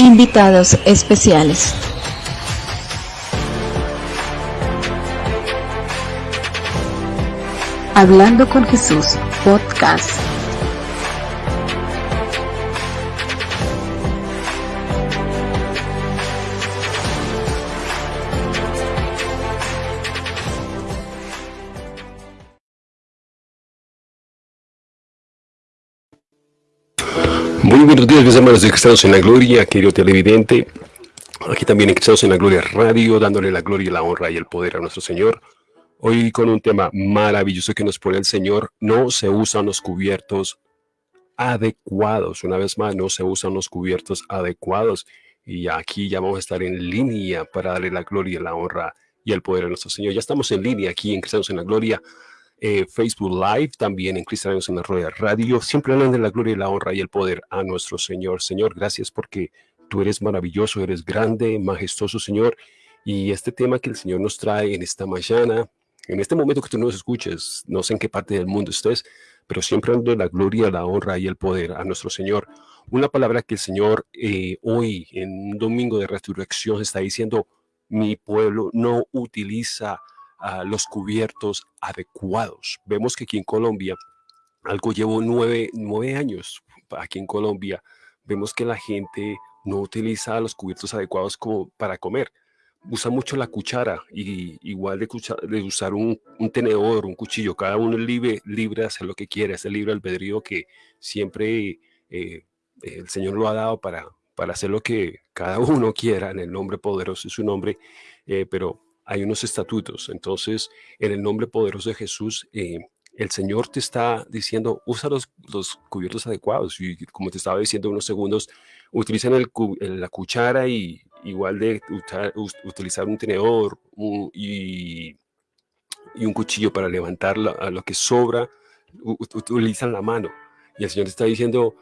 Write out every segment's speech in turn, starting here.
Invitados especiales. Hablando con Jesús, podcast. Hermanos de Cristianos en la Gloria, querido televidente. Aquí también en Cristianos en la Gloria Radio, dándole la gloria, la honra y el poder a nuestro Señor. Hoy con un tema maravilloso que nos pone el Señor, no se usan los cubiertos adecuados. Una vez más, no se usan los cubiertos adecuados. Y aquí ya vamos a estar en línea para darle la gloria, la honra y el poder a nuestro Señor. Ya estamos en línea aquí en Cristianos en la Gloria eh, Facebook Live, también en Cristianos en la Rueda Radio, siempre hablan de la gloria y la honra y el poder a nuestro Señor. Señor, gracias porque tú eres maravilloso, eres grande, majestuoso, Señor. Y este tema que el Señor nos trae en esta mañana, en este momento que tú nos escuches, no sé en qué parte del mundo estés, pero siempre dando la gloria, la honra y el poder a nuestro Señor. Una palabra que el Señor eh, hoy, en un domingo de resurrección, está diciendo, mi pueblo no utiliza los cubiertos adecuados. Vemos que aquí en Colombia, algo llevo nueve, nueve años aquí en Colombia, vemos que la gente no utiliza los cubiertos adecuados como para comer. Usa mucho la cuchara y igual de, de usar un, tenedor, un cuchillo, cada uno es libre, libre de hacer lo que quiera, es el libre albedrío que siempre eh, el Señor lo ha dado para, para hacer lo que cada uno quiera en el nombre poderoso de su nombre, eh, pero hay unos estatutos. Entonces, en el nombre poderoso de Jesús, eh, el Señor te está diciendo, usa los, cubiertos adecuados. Y como te estaba diciendo unos segundos, utilizan el, la cuchara y igual de utilizar un tenedor y, un cuchillo para levantar a lo que sobra, utilizan la mano. Y el Señor te está diciendo,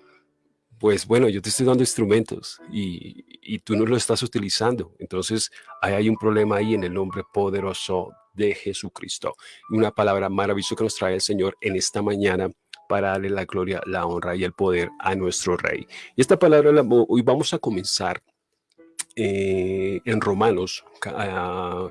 pues bueno, yo te estoy dando instrumentos y, tú no lo estás utilizando. Entonces, ahí hay un problema ahí en el nombre poderoso de Jesucristo. Una palabra maravillosa que nos trae el Señor en esta mañana para darle la gloria, la honra y el poder a nuestro Rey. Y esta palabra, hoy vamos a comenzar eh, en Romanos, uh,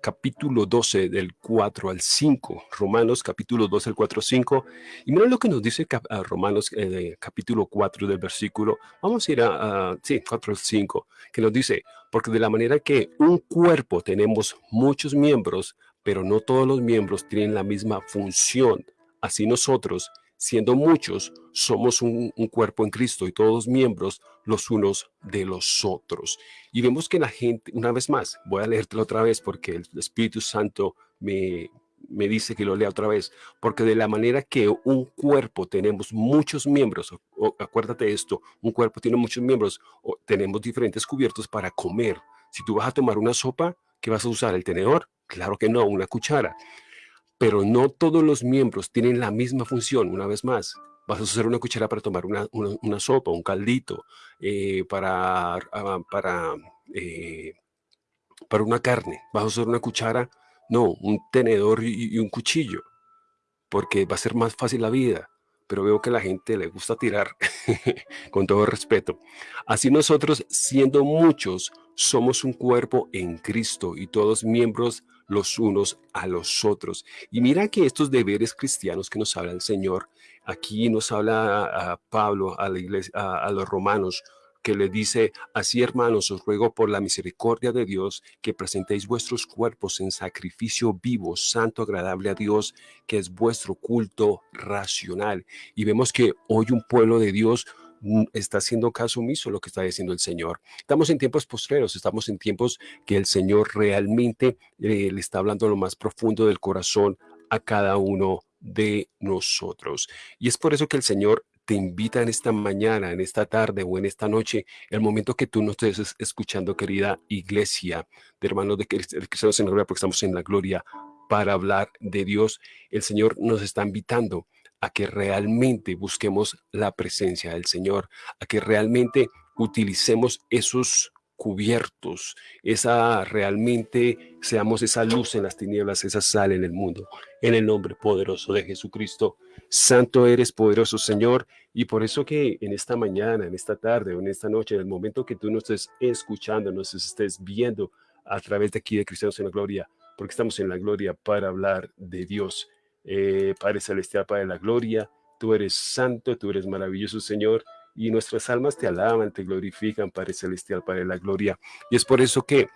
capítulo 12 del 4 al 5, Romanos capítulo 12 del 4 al 5, y miren lo que nos dice Romanos eh, capítulo 4 del versículo, vamos a ir a, sí, 4 al 5, que nos dice, porque de la manera que un cuerpo tenemos muchos miembros, pero no todos los miembros tienen la misma función, así nosotros, siendo muchos, somos un, cuerpo en Cristo y todos miembros los unos de los otros. Y vemos que la gente, una vez más, voy a leértelo otra vez porque el Espíritu Santo me, me dice que lo lea otra vez, porque de la manera que un cuerpo tenemos muchos miembros, o, acuérdate de esto, un cuerpo tiene muchos miembros, o tenemos diferentes cubiertos para comer. Si tú vas a tomar una sopa, ¿qué vas a usar? ¿El tenedor? Claro que no, una cuchara pero no todos los miembros tienen la misma función, una vez más. Vas a usar una cuchara para tomar una, una, sopa, un caldito, eh, para, ah, para, eh, para una carne. Vas a usar una cuchara, no, un tenedor y, y un cuchillo, porque va a ser más fácil la vida pero veo que a la gente le gusta tirar con todo respeto. Así nosotros, siendo muchos, somos un cuerpo en Cristo y todos miembros los unos a los otros. Y mira que estos deberes cristianos que nos habla el Señor, aquí nos habla a, Pablo, a la iglesia, a, los romanos, que le dice, así hermanos, os ruego por la misericordia de Dios que presentéis vuestros cuerpos en sacrificio vivo, santo, agradable a Dios, que es vuestro culto racional. Y vemos que hoy un pueblo de Dios está haciendo caso omiso lo que está diciendo el Señor. Estamos en tiempos postreros, estamos en tiempos que el Señor realmente eh, le está hablando lo más profundo del corazón a cada uno de nosotros. Y es por eso que el Señor te invita en esta mañana, en esta tarde o en esta noche, el momento que tú nos estés escuchando, querida iglesia de hermanos de Cristianos en la Gloria, porque estamos en la gloria para hablar de Dios, el Señor nos está invitando a que realmente busquemos la presencia del Señor, a que realmente utilicemos esos cubiertos, esa realmente seamos esa luz en las tinieblas, esa sal en el mundo, en el nombre poderoso de Jesucristo. Santo eres, poderoso Señor, y por eso que en esta mañana, en esta tarde o en esta noche, en el momento que tú nos estés escuchando, nos estés viendo a través de aquí de Cristianos en la Gloria, porque estamos en la gloria para hablar de Dios. Eh, Padre Celestial, Padre de la Gloria, tú eres santo, tú eres maravilloso, Señor, y nuestras almas te alaban, te glorifican, Padre Celestial, Padre la Gloria. Y es por eso que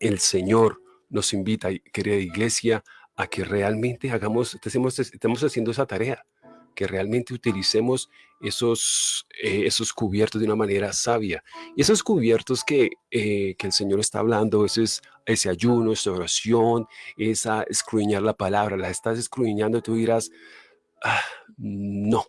el Señor nos invita, querida iglesia, a que realmente hagamos, estemos, estemos haciendo esa tarea, que realmente utilicemos esos, eh, esos cubiertos de una manera sabia. Y esos cubiertos que, eh, que el Señor está hablando, ese, es, ese ayuno, esa oración, esa escruñar la palabra, la estás escruñando, tú dirás, ah, no,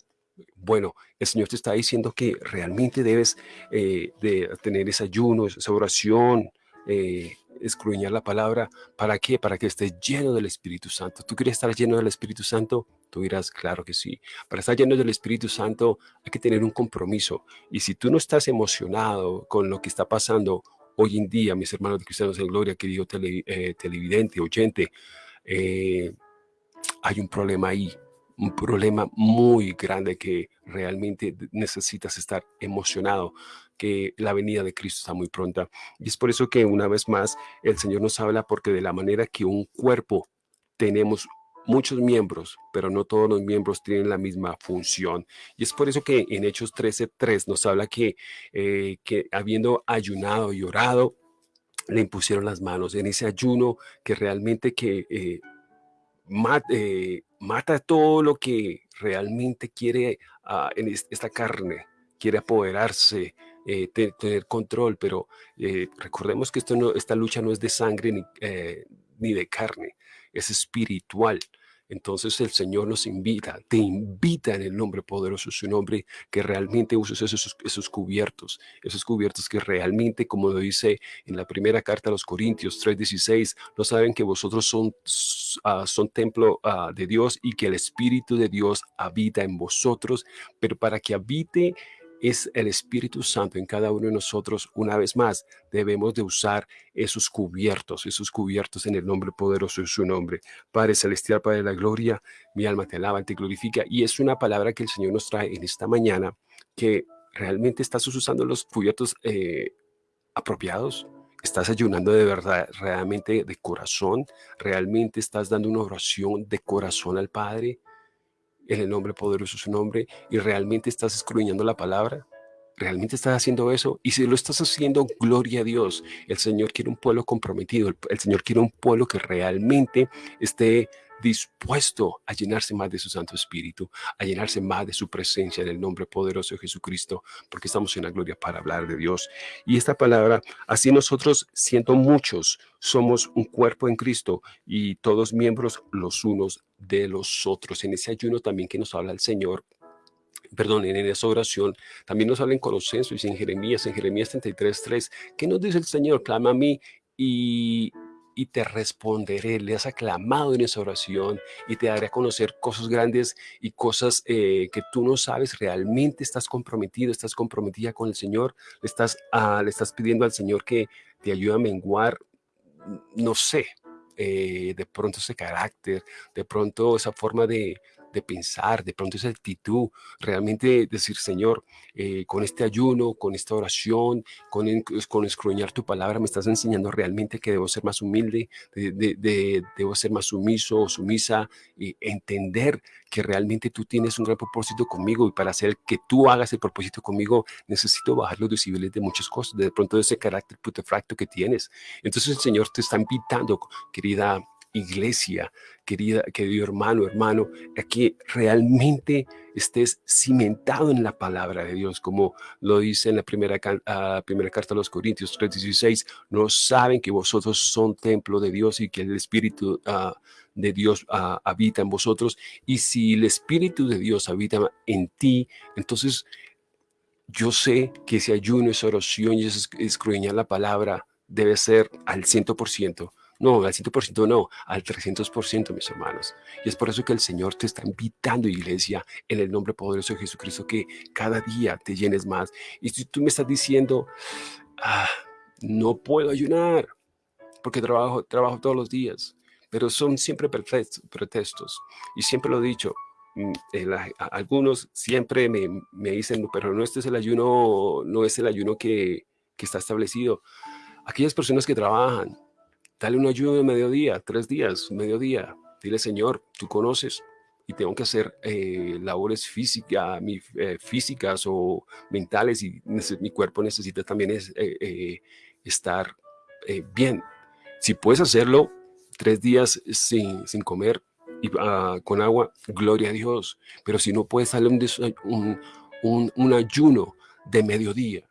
bueno, el Señor te está diciendo que realmente debes eh, de tener ese ayuno, esa oración, eh, escruñar la palabra. ¿Para qué? Para que estés lleno del Espíritu Santo. ¿Tú quieres estar lleno del Espíritu Santo? Tú dirás, claro que sí. Para estar lleno del Espíritu Santo hay que tener un compromiso. Y si tú no estás emocionado con lo que está pasando hoy en día, mis hermanos de Cristianos en Gloria, querido eh, televidente, oyente, hay un problema ahí un problema muy grande que realmente necesitas estar emocionado, que la venida de Cristo está muy pronta. Y es por eso que una vez más el Señor nos habla porque de la manera que un cuerpo tenemos muchos miembros, pero no todos los miembros tienen la misma función. Y es por eso que en Hechos 13.3 nos habla que, eh, que habiendo ayunado y orado, le impusieron las manos en ese ayuno que realmente que eh, eh, mata todo lo que realmente quiere ah, en esta carne, quiere apoderarse, eh, tener control, pero eh, recordemos que esto no, esta lucha no es de sangre ni, ni de carne, es espiritual. Entonces el Señor nos invita, te invita en el nombre poderoso de su nombre, que realmente uses esos, esos cubiertos, esos cubiertos que realmente, como lo dice en la primera carta a los Corintios 3.16, no saben que vosotros son, uh, son templo uh, de Dios y que el Espíritu de Dios habita en vosotros, pero para que habite es el Espíritu Santo en cada uno de nosotros. Una vez más, debemos de usar esos cubiertos, esos cubiertos en el nombre poderoso de su nombre. Padre Celestial, Padre de la Gloria, mi alma te alaba, te glorifica. Y es una palabra que el Señor nos trae en esta mañana, que realmente estás usando los cubiertos eh, apropiados. Estás ayunando de verdad, realmente de corazón. Realmente estás dando una oración de corazón al Padre en el nombre poderoso de su nombre y realmente estás escudriñando la palabra, realmente estás haciendo eso y si lo estás haciendo, gloria a Dios. El Señor quiere un pueblo comprometido, el, Señor quiere un pueblo que realmente esté dispuesto a llenarse más de su Santo Espíritu, a llenarse más de su presencia en el nombre poderoso de Jesucristo, porque estamos en la gloria para hablar de Dios. Y esta palabra, así nosotros, siendo muchos, somos un cuerpo en Cristo y todos miembros los unos de los otros. En ese ayuno también que nos habla el Señor, perdón, en esa oración, también nos habla en Colosenses en Jeremías, en Jeremías 33, 3, ¿qué nos dice el Señor? Clama a mí y y te responderé. Le has aclamado en esa oración y te daré a conocer cosas grandes y cosas eh, que tú no sabes. Realmente estás comprometido, estás comprometida con el Señor. Le estás, ah, le estás pidiendo al Señor que te ayude a menguar, no sé, eh, de pronto ese carácter, de pronto esa forma de, de pensar, de pronto esa actitud, realmente decir, Señor, eh, con este ayuno, con esta oración, con, con escruñar tu palabra, me estás enseñando realmente que debo ser más humilde, de, debo ser más sumiso o sumisa, y entender que realmente tú tienes un gran propósito conmigo y para hacer que tú hagas el propósito conmigo, necesito bajar los decibeles de muchas cosas, de pronto de ese carácter putefracto que tienes. Entonces el Señor te está invitando, querida iglesia, querida, querido hermano, hermano, a que realmente estés cimentado en la palabra de Dios, como lo dice en la primera, primera carta a los Corintios 3.16, no saben que vosotros son templo de Dios y que el Espíritu uh, de Dios uh, habita en vosotros, y si el Espíritu de Dios habita en ti, entonces yo sé que ese ayuno, esa oración y ese escruñar la palabra debe ser al 100%, no, al 100% no, al 300%, mis hermanos. Y es por eso que el Señor te está invitando, iglesia, en el nombre poderoso de Jesucristo, que cada día te llenes más. Y si tú me estás diciendo, ah, no puedo ayunar porque trabajo, trabajo todos los días, pero son siempre pretextos. Y siempre lo he dicho, mm, algunos siempre me, me, dicen, pero no este es el ayuno, no es el ayuno que, que está establecido. Aquellas personas que trabajan, dale un ayuno de mediodía, tres días, mediodía. Dile, Señor, tú conoces y tengo que hacer eh, labores física, mi, eh, físicas o mentales y mi cuerpo necesita también eh, estar bien. Si puedes hacerlo tres días sin, sin comer y ah, con agua, gloria a Dios. Pero si no puedes darle un, un, un ayuno de mediodía,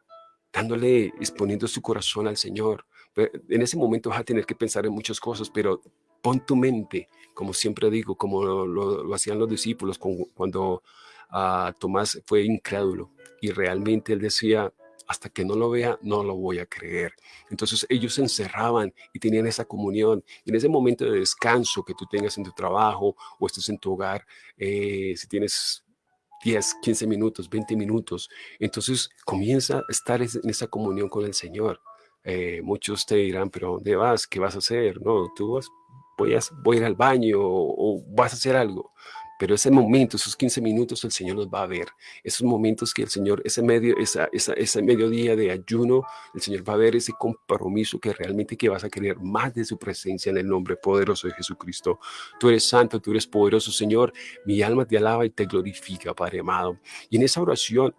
dándole, exponiendo su corazón al Señor. En ese momento vas a tener que pensar en muchas cosas, pero pon tu mente, como siempre digo, como lo, hacían los discípulos cuando uh, Tomás fue incrédulo y realmente él decía, hasta que no lo vea, no lo voy a creer. Entonces ellos se encerraban y tenían esa comunión. Y en ese momento de descanso que tú tengas en tu trabajo o estés en tu hogar, eh, si tienes 10, 15 minutos, 20 minutos. Entonces comienza a estar en esa comunión con el Señor. Eh, muchos te dirán, pero ¿dónde vas? ¿Qué vas a hacer? No, tú vas, voy a, voy a ir al baño o, vas a hacer algo. Pero ese momento, esos 15 minutos, el Señor los va a ver. Esos momentos que el Señor, ese, medio, esa, esa, ese mediodía de ayuno, el Señor va a ver ese compromiso que realmente que vas a querer más de su presencia en el nombre poderoso de Jesucristo. Tú eres santo, tú eres poderoso, Señor. Mi alma te alaba y te glorifica, Padre amado. Y en esa oración,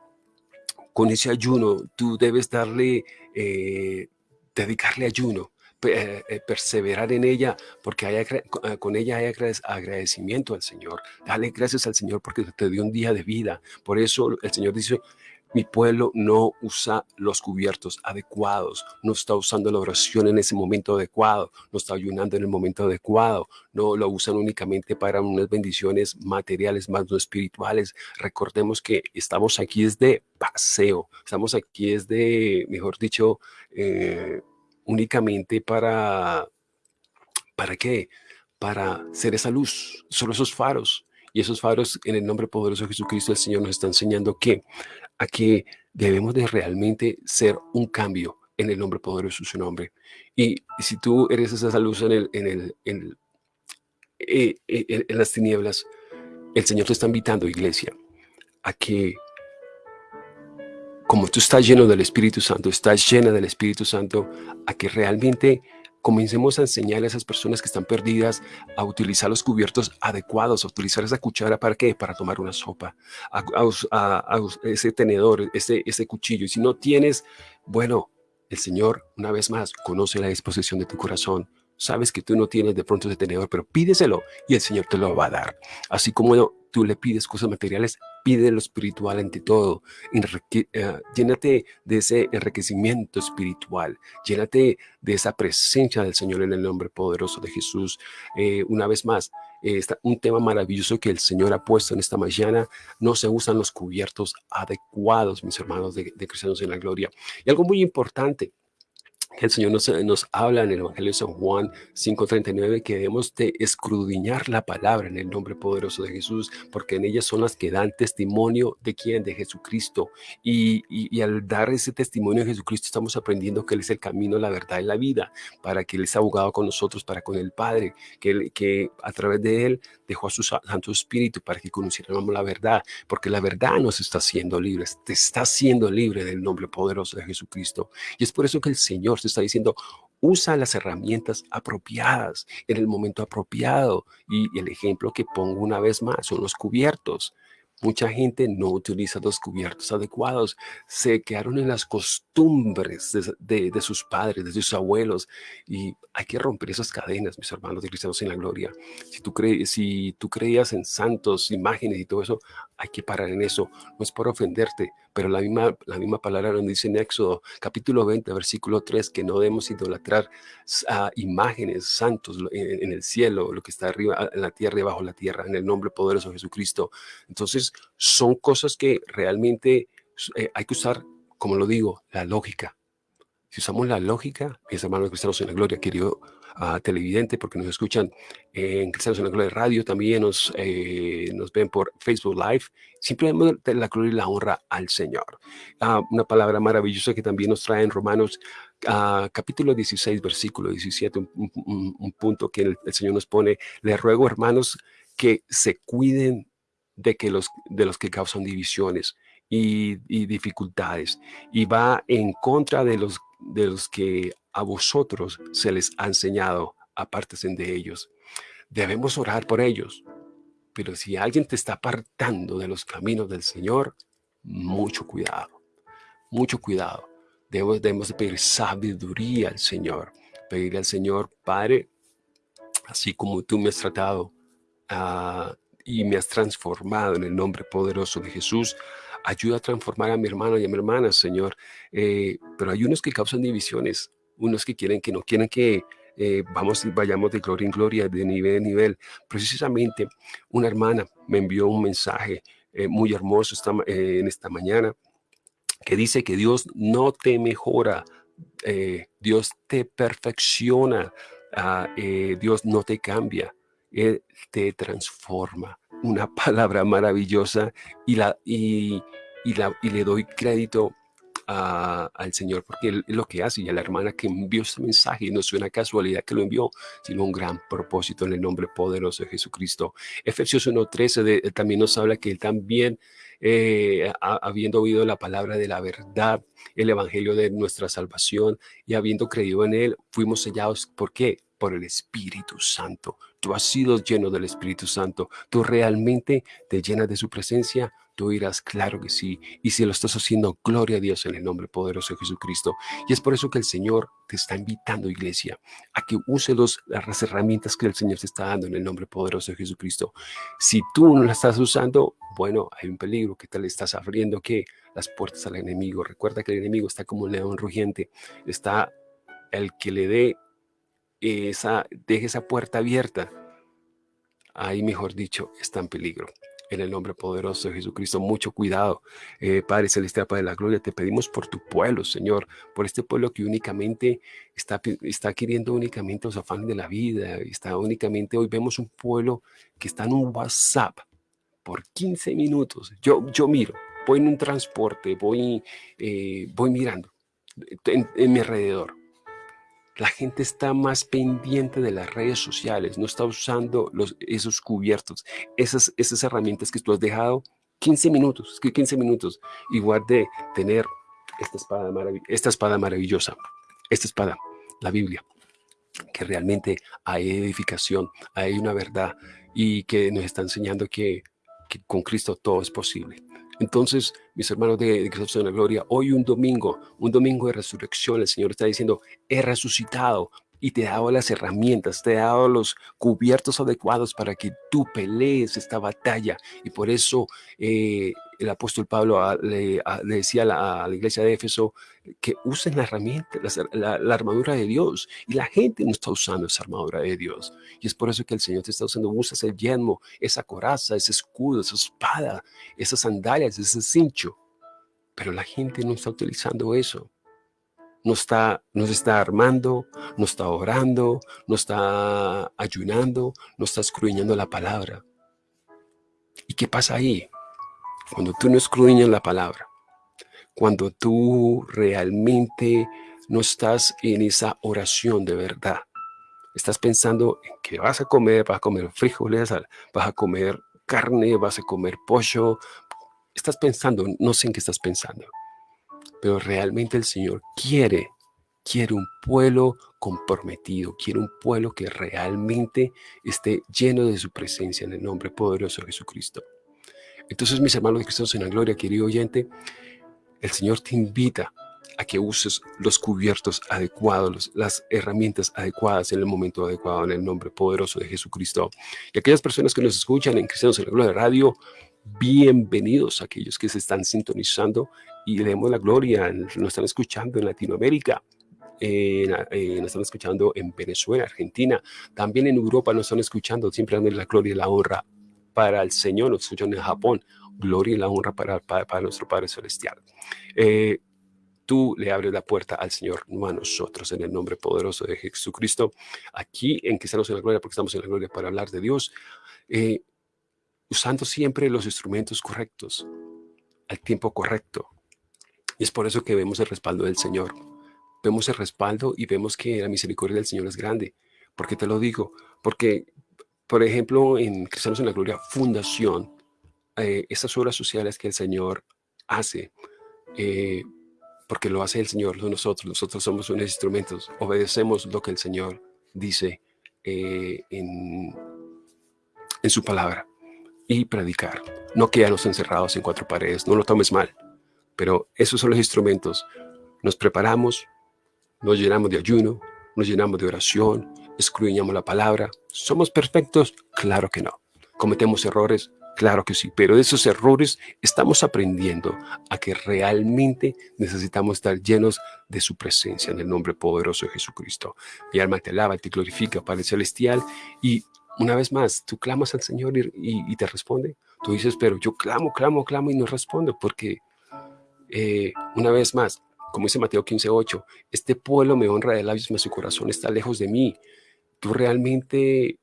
con ese ayuno, tú debes darle, eh, dedicarle ayuno eh, eh, perseverar en ella, porque hay, eh, con ella hay agradecimiento al Señor. Dale gracias al Señor porque te dio un día de vida. Por eso el Señor dice, mi pueblo no usa los cubiertos adecuados, no está usando la oración en ese momento adecuado, no está ayunando en el momento adecuado, no lo usan únicamente para unas bendiciones materiales más no espirituales. Recordemos que estamos aquí desde paseo, estamos aquí desde, mejor dicho, eh, únicamente para, ¿para qué? Para ser esa luz, solo esos faros. Y esos faros, en el nombre poderoso de Jesucristo, el Señor nos está enseñando que a que debemos de realmente ser un cambio en el nombre poderoso de su nombre. Y, si tú eres esa luz en, el, en, el, en, eh, eh, en las tinieblas, el Señor te está invitando, iglesia, a que como tú estás lleno del Espíritu Santo, estás llena del Espíritu Santo, a que realmente comencemos a enseñar a esas personas que están perdidas a utilizar los cubiertos adecuados, a utilizar esa cuchara para qué? Para tomar una sopa, a, ese tenedor, ese, ese cuchillo. Y si no tienes, bueno, el Señor, una vez más, conoce la disposición de tu corazón. Sabes que tú no tienes de pronto ese tenedor, pero pídeselo y el Señor te lo va a dar. Así como tú le pides cosas materiales, pide lo espiritual ante todo. Eh, llénate de ese enriquecimiento espiritual. Llénate de esa presencia del Señor en el nombre poderoso de Jesús. Eh, una vez más, eh, un tema maravilloso que el Señor ha puesto en esta mañana. No se usan los cubiertos adecuados, mis hermanos de, de Cristianos en la Gloria. Y algo muy importante, el Señor nos, nos, habla en el Evangelio de San Juan 5.39 que debemos de escrudiñar la palabra en el nombre poderoso de Jesús, porque en ellas son las que dan testimonio de quién, de Jesucristo. Y, y, al dar ese testimonio de Jesucristo estamos aprendiendo que Él es el camino, la verdad y la vida, para que Él es abogado con nosotros, para con el Padre, que, que a través de Él dejó a su Santo Espíritu para que conociéramos la verdad, porque la verdad nos está haciendo libres, te está haciendo libre del nombre poderoso de Jesucristo. Y es por eso que el Señor está diciendo, usa las herramientas apropiadas en el momento apropiado. Y, el ejemplo que pongo una vez más son los cubiertos. Mucha gente no utiliza los cubiertos adecuados, se quedaron en las costumbres de, sus padres, de sus abuelos, y hay que romper esas cadenas, mis hermanos de cristianos en la gloria. Si tú, crees, si tú creías en santos, imágenes y todo eso, hay que parar en eso. No es por ofenderte, pero la misma, la misma palabra nos dice en Éxodo, capítulo 20, versículo 3, que no debemos idolatrar a imágenes santos en, el cielo, lo que está arriba, en la tierra y bajo la tierra, en el nombre poderoso de Jesucristo. Entonces, son cosas que realmente eh, hay que usar, como lo digo, la lógica. Si usamos la lógica, mis hermanos cristianos en la gloria, querido a televidente porque nos escuchan en Cristianos en la Gloria Radio, también nos, eh, nos ven por Facebook Live. Simplemente la gloria y la honra al Señor. Ah, una palabra maravillosa que también nos trae en Romanos Ah, capítulo 16, versículo 17, un, punto que el, Señor nos pone, les ruego hermanos que se cuiden de, que los, de los que causan divisiones y, dificultades y va en contra de los, de los que a vosotros se les ha enseñado, apártense de ellos. Debemos orar por ellos, pero si alguien te está apartando de los caminos del Señor, mucho cuidado, mucho cuidado. Debemos, debemos pedir sabiduría al Señor, pedirle al Señor, Padre, así como tú me has tratado ah, y me has transformado en el nombre poderoso de Jesús, ayuda a transformar a mi hermano y a mi hermana, Señor. Eh, pero hay unos que causan divisiones, unos que quieren que no quieren que eh, vamos, vayamos de gloria en gloria, de nivel en nivel. Precisamente una hermana me envió un mensaje eh, muy hermoso en esta mañana que dice que Dios no te mejora, Dios te perfecciona, ah, Dios no te cambia, Él te transforma. Una palabra maravillosa y, le doy crédito al Señor, porque él, lo que hace, y a la hermana que envió este mensaje, no es una casualidad que lo envió, sino un gran propósito en el nombre poderoso de Jesucristo. Efesios 1.13 también nos habla que él también, eh, habiendo oído la palabra de la verdad, el evangelio de nuestra salvación, y habiendo creído en él, fuimos sellados, ¿por qué? Por el Espíritu Santo. Tú has sido lleno del Espíritu Santo. Tú realmente te llenas de su presencia. Tú dirás, claro que sí. Y si lo estás haciendo, gloria a Dios en el nombre poderoso de Jesucristo. Y es por eso que el Señor te está invitando, iglesia, a que use las herramientas que el Señor te está dando en el nombre poderoso de Jesucristo. Si tú no las estás usando, bueno, hay un peligro. ¿Qué tal estás abriendo? ¿Qué? Las puertas al enemigo. Recuerda que el enemigo está como un león rugiente. Está el que le dé esa, deje esa puerta abierta, ahí mejor dicho, está en peligro. En el nombre poderoso de Jesucristo, mucho cuidado. Eh, Padre Celestial, Padre de la Gloria, te pedimos por tu pueblo, Señor, por este pueblo que únicamente está, está queriendo únicamente los afanes de la vida, está únicamente, hoy vemos un pueblo que está en un WhatsApp por 15 minutos. Yo, yo miro, voy en un transporte, voy, eh, voy mirando en mi alrededor la gente está más pendiente de las redes sociales, no está usando esos cubiertos, esas, herramientas que tú has dejado 15 minutos, 15 minutos, igual de tener esta espada, maravillosa, esta espada, la Biblia, que realmente hay edificación, hay una verdad y que nos está enseñando que, que con Cristo todo es posible. Entonces, mis hermanos de, Cristo en la Gloria, hoy un domingo, un domingo de resurrección, el Señor está diciendo, he resucitado y te he dado las herramientas, te he dado los cubiertos adecuados para que tú pelees esta batalla. Y por eso eh, el apóstol Pablo le, decía a la, iglesia de Éfeso que usen la herramienta, la, armadura de Dios. Y la gente no está usando esa armadura de Dios. Y es por eso que el Señor te está usando, usas el yelmo, esa coraza, ese escudo, esa espada, esas sandalias, ese cincho. Pero la gente no está utilizando eso. No está, no está armando, no está orando, no está ayunando, no está escruñando la palabra. ¿Y qué pasa ahí? Cuando tú no escudriñas la palabra, cuando tú realmente no estás en esa oración de verdad, estás pensando en que vas a comer, vas a comer frijoles, vas a comer carne, vas a comer pollo, estás pensando, no sé en qué estás pensando, pero realmente el Señor quiere, quiere un pueblo comprometido, quiere un pueblo que realmente esté lleno de su presencia en el nombre poderoso de Jesucristo. Entonces, mis hermanos Cristo en la gloria, querido oyente, el Señor te invita a que uses los cubiertos adecuados, las herramientas adecuadas en el momento adecuado, en el nombre poderoso de Jesucristo. Y aquellas personas que nos escuchan en Cristianos en la Gloria Radio, bienvenidos a aquellos que se están sintonizando y le damos la gloria, nos están escuchando en Latinoamérica, eh, nos están escuchando en Venezuela, Argentina, también en Europa nos están escuchando, siempre dando la gloria y la honra para el Señor, nos escuchan en Japón, gloria y la honra para, para, nuestro Padre Celestial. Eh, tú le abres la puerta al Señor, no a nosotros, en el nombre poderoso de Jesucristo. Aquí en que estamos en la gloria, porque estamos en la gloria para hablar de Dios, eh, usando siempre los instrumentos correctos, al tiempo correcto. Y es por eso que vemos el respaldo del Señor vemos el respaldo y vemos que la misericordia del Señor es grande. ¿Por qué te lo digo? Porque, por ejemplo, en Cristianos en la Gloria Fundación, eh, estas obras sociales que el Señor hace, eh, porque lo hace el Señor, no nosotros, nosotros somos unos instrumentos, obedecemos lo que el Señor dice eh, en, en su palabra y predicar. No quedarnos encerrados en cuatro paredes, no lo tomes mal, pero esos son los instrumentos. Nos preparamos, nos llenamos de ayuno, nos llenamos de oración, escudriñamos la palabra. ¿Somos perfectos? Claro que no. ¿Cometemos errores? Claro que sí, pero de esos errores estamos aprendiendo a que realmente necesitamos estar llenos de su presencia en el nombre poderoso de Jesucristo. Mi alma te alaba, te glorifica, Padre Celestial, y una vez más, tú clamas al Señor y, te responde. Tú dices, pero yo clamo, clamo, clamo y no respondo, porque eh, una vez más, como dice Mateo 15:8, este pueblo me honra de labios, mas su corazón está lejos de mí. Tú realmente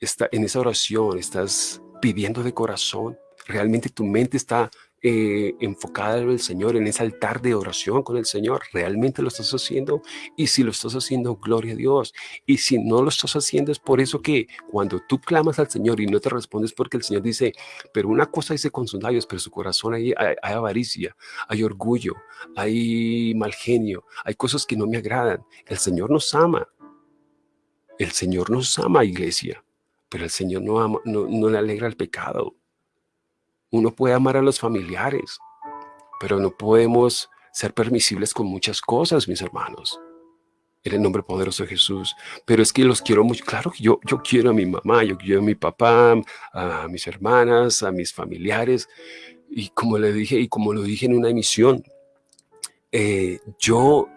está, en esa oración estás pidiendo de corazón. Realmente tu mente está eh, enfocada en el Señor, en ese altar de oración con el Señor. ¿Realmente lo estás haciendo? Y si lo estás haciendo, gloria a Dios. Y si no lo estás haciendo, es por eso que cuando tú clamas al Señor y no te respondes porque el Señor dice, pero una cosa dice con sus labios, pero su corazón hay, hay, hay avaricia, hay orgullo, hay mal genio, hay cosas que no me agradan. El Señor nos ama. El Señor nos ama, iglesia. Pero el Señor no, no, le alegra el pecado. Uno puede amar a los familiares, pero no podemos ser permisibles con muchas cosas, mis hermanos. En el nombre poderoso de Jesús. Pero es que los quiero mucho. Claro que yo, yo quiero a mi mamá, yo quiero a mi papá, a mis hermanas, a mis familiares. Y como le dije, y como lo dije en una emisión, eh, yo,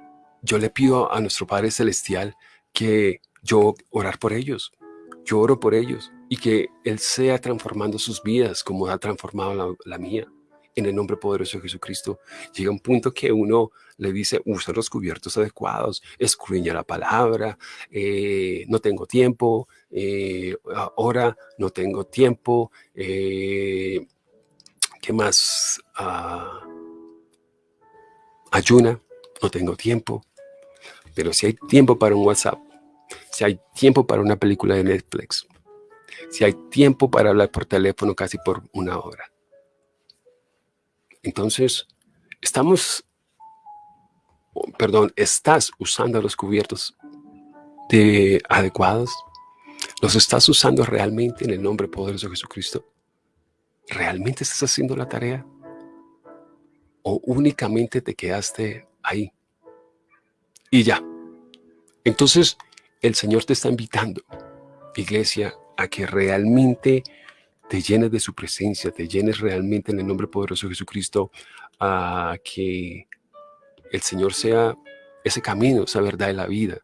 yo le pido a nuestro Padre Celestial que yo orar por ellos, yo oro por ellos y que Él sea transformando sus vidas como ha transformado la, mía. En el nombre poderoso de Jesucristo, llega un punto que uno le dice, usa los cubiertos adecuados, escudriña la palabra, eh, no tengo tiempo, eh, ahora no tengo tiempo, eh, ¿qué más? Ah, ayuna, no tengo tiempo, pero si hay tiempo para un WhatsApp, si hay tiempo para una película de Netflix, si hay tiempo para hablar por teléfono casi por una hora. Entonces, estamos, perdón, estás usando los cubiertos de adecuados, los estás usando realmente en el nombre poderoso de Jesucristo. ¿Realmente estás haciendo la tarea? ¿O únicamente te quedaste ahí? Y ya. Entonces, el Señor te está invitando, iglesia, a que realmente te llenes de su presencia, te llenes realmente en el nombre poderoso de Jesucristo, a que el Señor sea ese camino, esa verdad de la vida,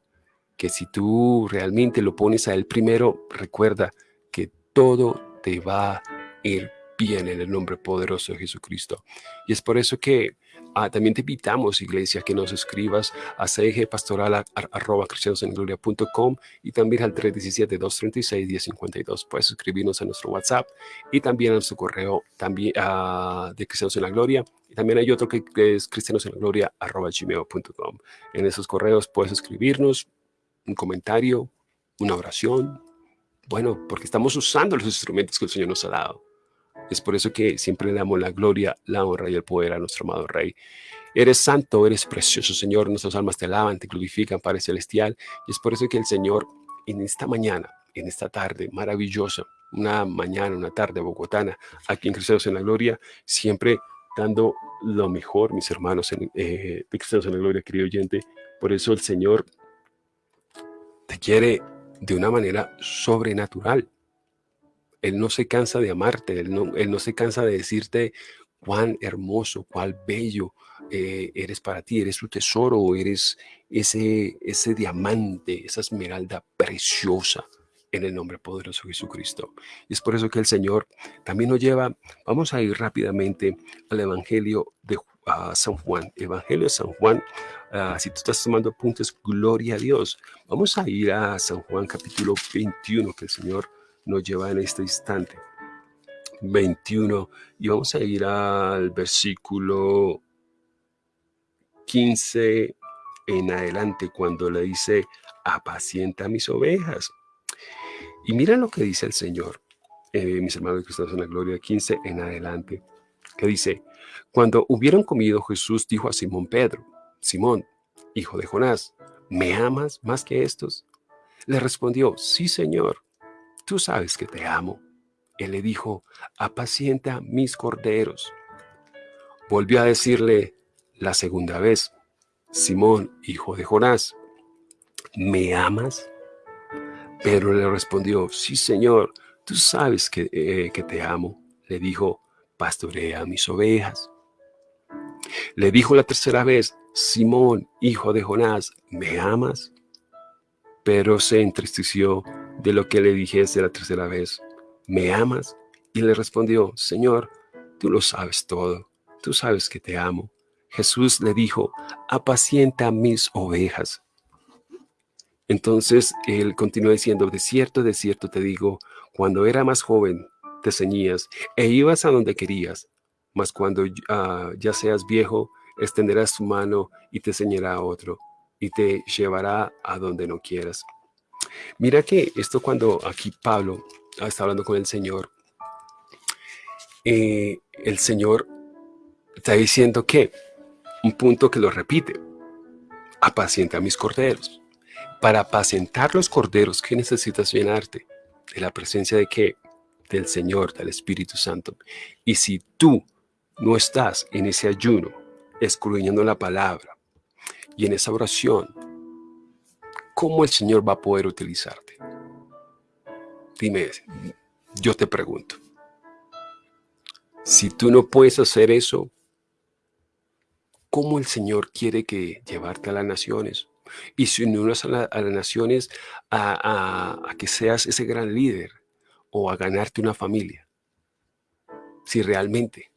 que si tú realmente lo pones a Él primero, recuerda que todo te va a ir bien en el nombre poderoso de Jesucristo. Y es por eso que Ah, también te invitamos, iglesia, que nos escribas a cgpastoral.com y también al 317-236-1052. Puedes escribirnos a nuestro WhatsApp y también a nuestro correo también, uh, de Cristianos en la Gloria. Y también hay otro que, es cristianos en la gloria gmail.com. En esos correos puedes escribirnos un comentario, una oración. Bueno, porque estamos usando los instrumentos que el Señor nos ha dado. Es por eso que siempre le damos la gloria, la honra y el poder a nuestro amado Rey. Eres santo, eres precioso, Señor. Nuestras almas te alaban, te glorifican, Padre Celestial. Y es por eso que el Señor, en esta mañana, en esta tarde maravillosa, una mañana, una tarde bogotana, aquí en Cristianos en la Gloria, siempre dando lo mejor, mis hermanos en, eh, de Cristianos en la Gloria, querido oyente. Por eso el Señor te quiere de una manera sobrenatural. Él no se cansa de amarte, Él no, él no se cansa de decirte cuán hermoso, cuán bello eh, eres para ti, eres su tesoro, eres ese, ese diamante, esa esmeralda preciosa en el nombre poderoso de Jesucristo. Y es por eso que el Señor también nos lleva, vamos a ir rápidamente al Evangelio de San Juan, Evangelio de San Juan, ah, si tú estás tomando apuntes, gloria a Dios. Vamos a ir a San Juan capítulo 21, que el Señor nos lleva en este instante. 21 y vamos a ir al versículo 15 en adelante cuando le dice, apacienta mis ovejas. Y mira lo que dice el Señor, eh, mis hermanos que en la gloria 15 en adelante, que dice, cuando hubieron comido Jesús dijo a Simón Pedro, Simón, hijo de Jonás, ¿me amas más que estos? Le respondió, sí Señor, tú sabes que te amo. Él le dijo, apacienta mis corderos. Volvió a decirle la segunda vez, Simón, hijo de Jonás, ¿me amas? Pedro le respondió, sí, Señor, tú sabes que, eh, que te amo. Le dijo, pastorea mis ovejas. Le dijo la tercera vez, Simón, hijo de Jonás, ¿me amas? Pero se entristeció de lo que le dijese la tercera vez, ¿me amas? Y le respondió, Señor, tú lo sabes todo, tú sabes que te amo. Jesús le dijo, apacienta mis ovejas. Entonces él continuó diciendo, de cierto, de cierto te digo, cuando era más joven te ceñías e ibas a donde querías, mas cuando ah, ya seas viejo, extenderás tu mano y te ceñirá a otro y te llevará a donde no quieras. Mira que esto cuando aquí Pablo está hablando con el Señor, eh, el Señor está diciendo que, un punto que lo repite, apacienta a mis corderos. Para apacentar los corderos, ¿qué necesitas llenarte? De la presencia de qué? Del Señor, del Espíritu Santo. Y si tú no estás en ese ayuno, escudriñando la palabra y en esa oración, ¿cómo el Señor va a poder utilizarte? Dime, yo te pregunto. Si tú no puedes hacer eso, ¿cómo el Señor quiere que llevarte a las naciones? y si unes a, a, las naciones a, que seas ese gran líder o a ganarte una familia. Si realmente.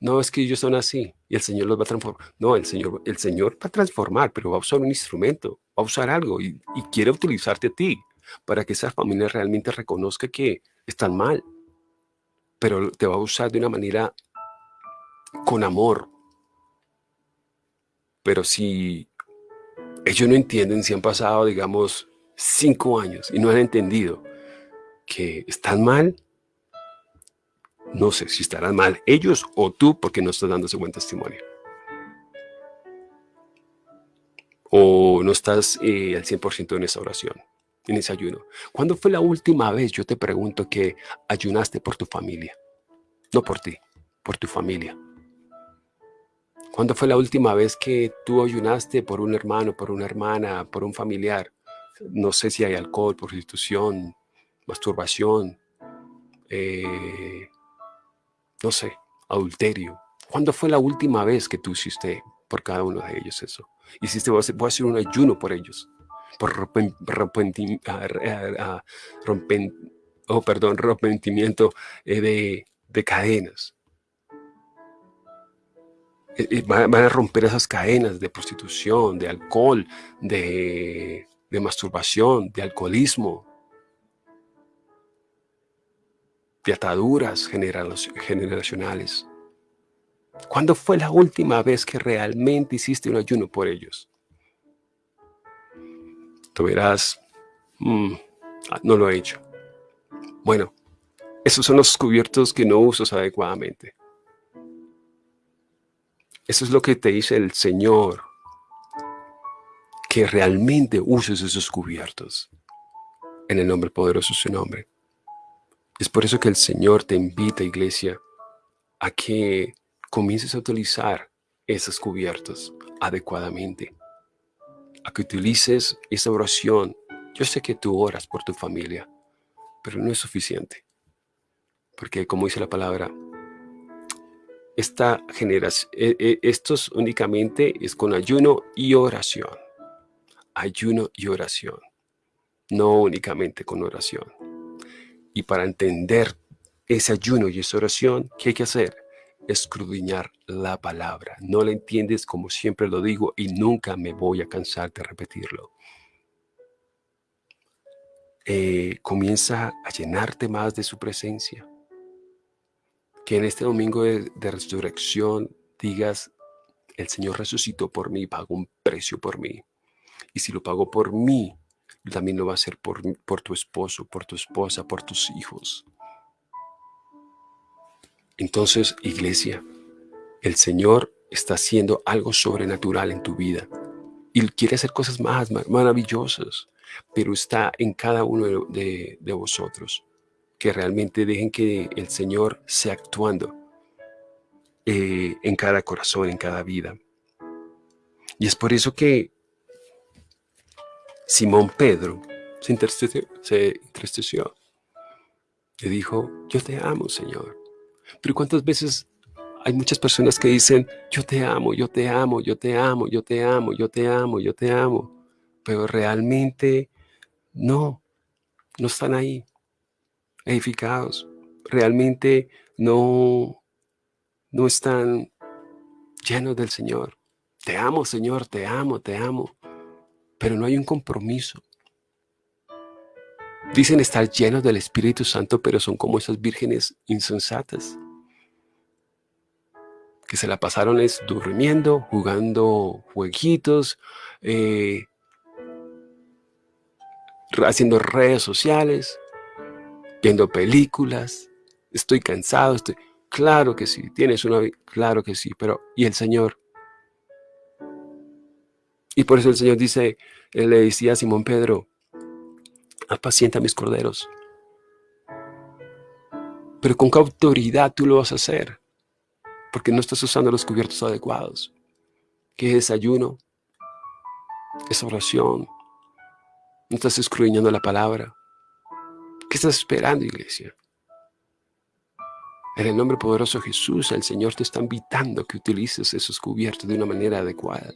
No es que ellos son así y el Señor los va a transformar. No, el Señor, el Señor va a transformar, pero va a usar un instrumento, va a usar algo y, y quiere utilizarte a ti para que esa familia realmente reconozca que están mal. Pero te va a usar de una manera con amor. Pero si ellos no entienden si han pasado, digamos, cinco años y no han entendido que están mal. No sé si estarán mal ellos o tú porque no estás dando ese buen testimonio. O no estás eh, al 100% en esa oración, en ese ayuno. ¿Cuándo fue la última vez, yo te pregunto, que ayunaste por tu familia? No por ti, por tu familia. ¿Cuándo fue la última vez que tú ayunaste por un hermano, por una hermana, por un familiar? No sé si hay alcohol, prostitución, masturbación, eh, no sé, adulterio. ¿Cuándo fue la última vez que tú hiciste por cada uno de ellos eso? Hiciste, voy a hacer un ayuno por ellos, por rompen, oh, perdón, rompimiento eh, de, de cadenas. Eh, eh, van a romper esas cadenas de prostitución, de alcohol, de, masturbación, de alcoholismo, de ataduras generacionales. ¿Cuándo fue la última vez que realmente hiciste un ayuno por ellos? Tú verás, mm, ah, no lo he hecho. Bueno, esos son los cubiertos que no usas adecuadamente. Eso es lo que te dice el Señor, que realmente uses esos cubiertos en el nombre poderoso de su nombre. Es por eso que el Señor te invita, iglesia, a que comiences a utilizar esos cubiertos adecuadamente, a que utilices esa oración. Yo sé que tú oras por tu familia, pero no es suficiente, porque como dice la palabra, esta generación, e, e, estos únicamente es con ayuno y oración. Ayuno y oración, no únicamente con oración. Y para entender ese ayuno y esa oración, ¿qué hay que hacer? Escrudiñar la palabra. No la entiendes como siempre lo digo y nunca me voy a cansar de repetirlo. Eh, comienza a llenarte más de su presencia que en este domingo de, resurrección digas, El Señor resucitó por mí, pagó un precio por mí. Y si lo pagó por mí, también lo va a hacer por, por tu esposo, por tu esposa, por tus hijos. Entonces, iglesia, el Señor está haciendo algo sobrenatural en tu vida. Y quiere hacer cosas más maravillosas, pero está en cada uno de, vosotros. Que realmente dejen que el Señor sea actuando eh, en cada corazón, en cada vida. Y es por eso que Simón Pedro se entristeció, se entristeció. Le dijo, yo te amo, Señor. Pero ¿cuántas veces hay muchas personas que dicen, yo te amo, yo te amo, yo te amo, yo te amo, yo te amo, yo te amo? Pero realmente no, no están ahí edificados. Realmente no, no están llenos del Señor. Te amo, Señor, te amo, te amo. Pero no hay un compromiso. Dicen estar llenos del Espíritu Santo, pero son como esas vírgenes insensatas que se la pasaron es durmiendo, jugando jueguitos, eh, haciendo redes sociales, viendo películas. Estoy cansado, estoy... Claro que sí, tienes una... Claro que sí, pero ¿y el Señor? Y por eso el Señor dice, él le decía a Simón Pedro, apacienta mis corderos. Pero con qué autoridad tú lo vas a hacer, porque no estás usando los cubiertos adecuados. ¿Qué es desayuno? Es oración. No estás escruñando la palabra. ¿Qué estás esperando, iglesia? En el nombre poderoso de Jesús, el Señor te está invitando que utilices esos cubiertos de una manera adecuada.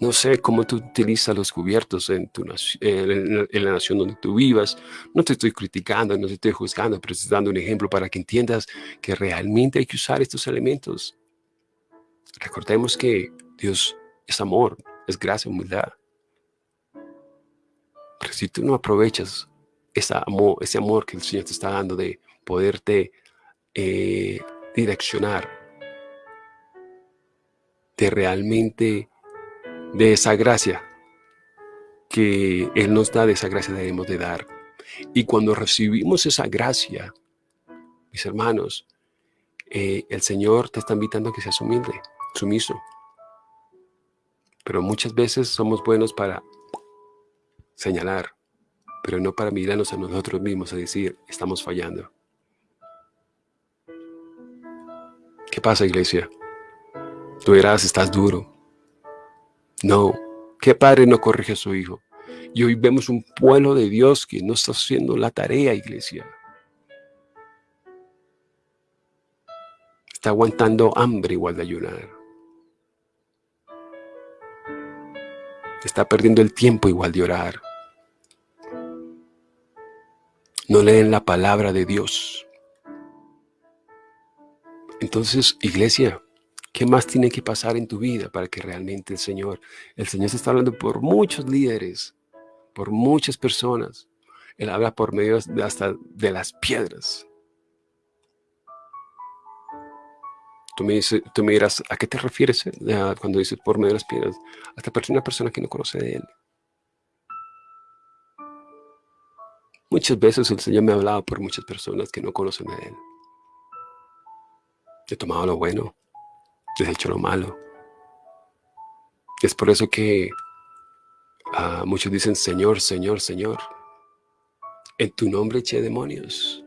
No sé cómo tú utilizas los cubiertos en, tu, en, la nación donde tú vivas. No te estoy criticando, no te estoy juzgando, pero estoy dando un ejemplo para que entiendas que realmente hay que usar estos elementos. Recordemos que Dios es amor, es gracia, humildad. Pero si tú no aprovechas ese amor, ese amor que el Señor te está dando de poderte eh, direccionar, de realmente de esa gracia que Él nos da, de esa gracia debemos de dar. Y cuando recibimos esa gracia, mis hermanos, eh, el Señor te está invitando a que seas humilde, sumiso. Pero muchas veces somos buenos para señalar, pero no para mirarnos a nosotros mismos a decir, estamos fallando. ¿Qué pasa, iglesia? Tú verás, estás duro, no, ¿qué padre no corrige a su hijo? Y hoy vemos un pueblo de Dios que no está haciendo la tarea, iglesia. Está aguantando hambre igual de ayunar. Está perdiendo el tiempo igual de orar. No leen la palabra de Dios. Entonces, iglesia, ¿Qué más tiene que pasar en tu vida para que realmente el Señor, el Señor se está hablando por muchos líderes, por muchas personas. Él habla por medio hasta de las piedras. Tú me, dices, tú me dirás, ¿a qué te refieres eh, cuando dices por medio de las piedras? Hasta una persona que no conoce de Él. Muchas veces el Señor me ha hablado por muchas personas que no conocen de Él. He tomado lo bueno, hecho lo malo. Es por eso que ah, muchos dicen, Señor, Señor, Señor, en tu nombre eché demonios.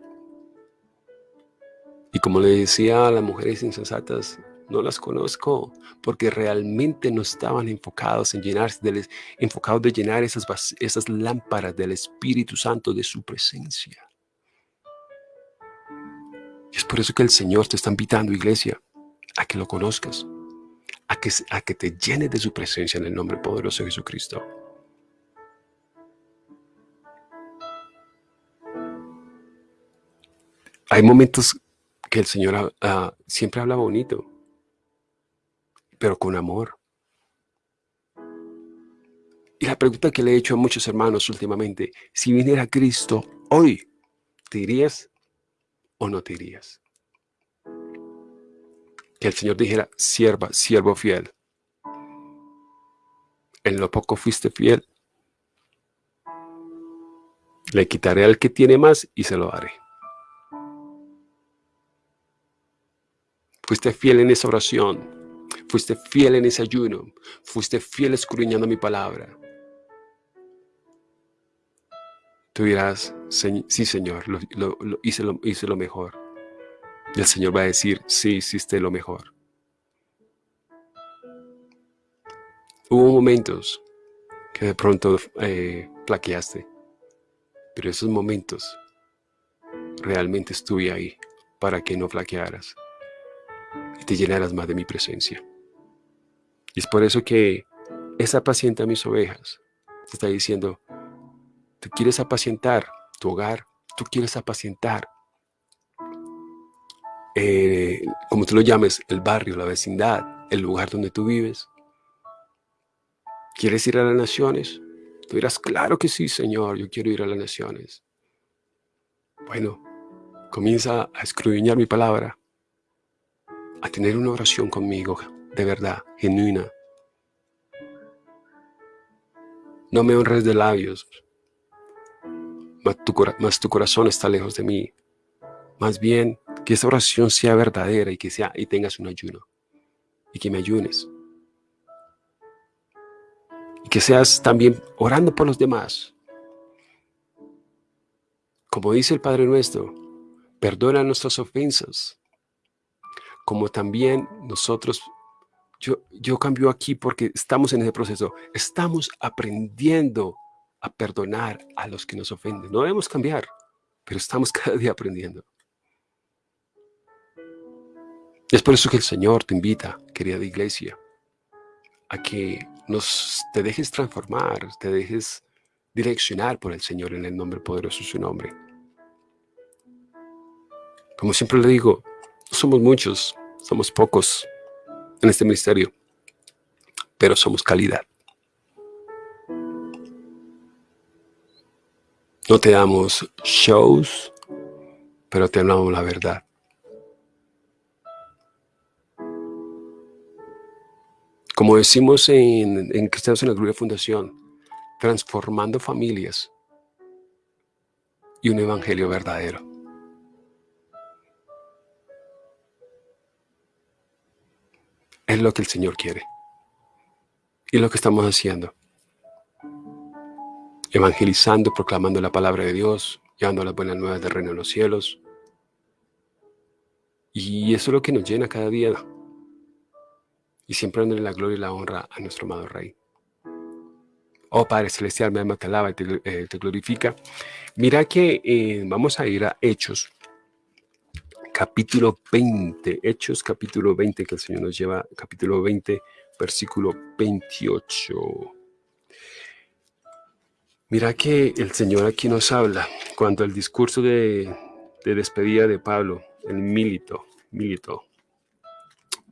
Y como le decía a las mujeres insensatas, no las conozco porque realmente no estaban enfocados en llenarse, enfocados de llenar esas, esas lámparas del Espíritu Santo de su presencia. Es por eso que el Señor te está invitando, iglesia, a que lo conozcas, a que, a que te llenes de su presencia en el nombre poderoso de Jesucristo. Hay momentos que el Señor siempre habla bonito, pero con amor. Y la pregunta que le he hecho a muchos hermanos últimamente, si viniera Cristo hoy, ¿te irías o no te irías? Que el Señor dijera, sierva, siervo fiel. En lo poco fuiste fiel. Le quitaré al que tiene más y se lo daré. Fuiste fiel en esa oración. Fuiste fiel en ese ayuno. Fuiste fiel escudriñando mi palabra. Tú dirás, sí Señor, hice, lo, hice lo mejor. Y el Señor va a decir, sí, hiciste lo mejor. Hubo momentos que de pronto eh, flaqueaste, pero esos momentos realmente estuve ahí para que no flaquearas y te llenaras más de mi presencia. Y es por eso que esa paciente mis ovejas te está diciendo, tú quieres apacientar tu hogar, tú quieres apacientar, eh, como tú lo llames, el barrio, la vecindad, el lugar donde tú vives. ¿Quieres ir a las naciones? Tú dirás, claro que sí, Señor, yo quiero ir a las naciones. Bueno, comienza a escudriñar mi palabra, a tener una oración conmigo, de verdad, genuina. No me honres de labios, mas tu, corazón está lejos de mí. Más bien, que esa oración sea verdadera y que sea y tengas un ayuno. Y que me ayunes. Y que seas también orando por los demás. Como dice el Padre nuestro, perdona nuestras ofensas. Como también nosotros, yo, yo cambio aquí porque estamos en ese proceso. Estamos aprendiendo a perdonar a los que nos ofenden. No debemos cambiar, pero estamos cada día aprendiendo. Es por eso que el Señor te invita, querida iglesia, a que nos, te dejes transformar, te dejes direccionar por el Señor en el nombre poderoso de su nombre. Como siempre le digo, somos muchos, somos pocos en este ministerio, pero somos calidad. No te damos shows, pero te hablamos la verdad. Como decimos en, en Cristianos en la Gloria Fundación, transformando familias y un evangelio verdadero. Es lo que el Señor quiere. Y lo que estamos haciendo evangelizando, proclamando la palabra de Dios, llevando las buenas nuevas del reino de los cielos. Y eso es lo que nos llena cada día. Y siempre dándole la gloria y la honra a nuestro amado Rey. Oh Padre Celestial, mi alma te alaba y te, eh, glorifica. Mira que eh, vamos a ir a Hechos, capítulo 20. Hechos, capítulo 20, que el Señor nos lleva, capítulo 20, versículo 28. Mira que el Señor aquí nos habla cuando el discurso de, despedida de Pablo, el milito, milito,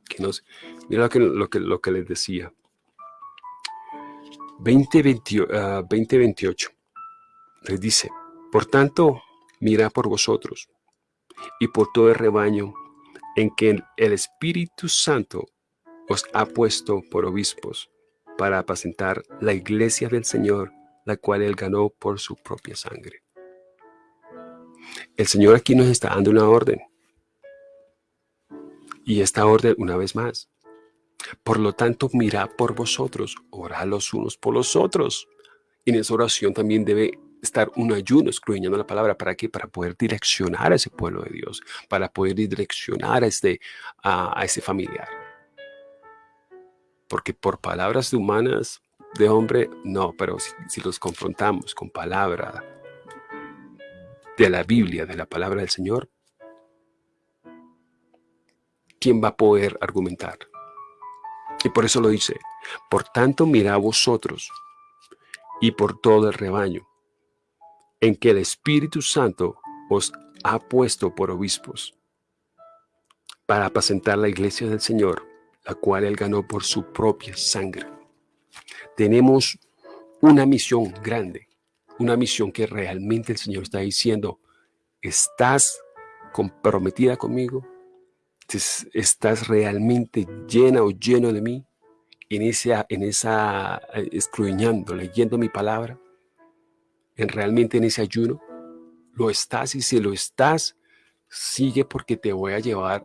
que nos, mira lo que, lo que, lo que les decía. 2028 les dice, por tanto, mira por vosotros y por todo el rebaño en que el Espíritu Santo os ha puesto por obispos para apacentar la iglesia del Señor la cual Él ganó por su propia sangre. El Señor aquí nos está dando una orden. Y esta orden, una vez más, por lo tanto, mirad por vosotros, orad los unos por los otros. Y en esa oración también debe estar un ayuno escudriñando la palabra. ¿Para qué? Para poder direccionar a ese pueblo de Dios, para poder direccionar a este, a, ese familiar. Porque por palabras de humanas de hombre, no, pero si, los confrontamos con palabra de la Biblia, de la palabra del Señor, ¿quién va a poder argumentar? Y por eso lo dice, por tanto mira a vosotros y por todo el rebaño, en que el Espíritu Santo os ha puesto por obispos, para apacentar la iglesia del Señor, la cual él ganó por su propia sangre tenemos una misión grande, una misión que realmente el Señor está diciendo, ¿estás comprometida conmigo? Estás realmente llena o lleno de mí, en esa, en esa eh, escruñando, leyendo mi palabra, en realmente en ese ayuno, lo estás y si lo estás, sigue porque te voy a llevar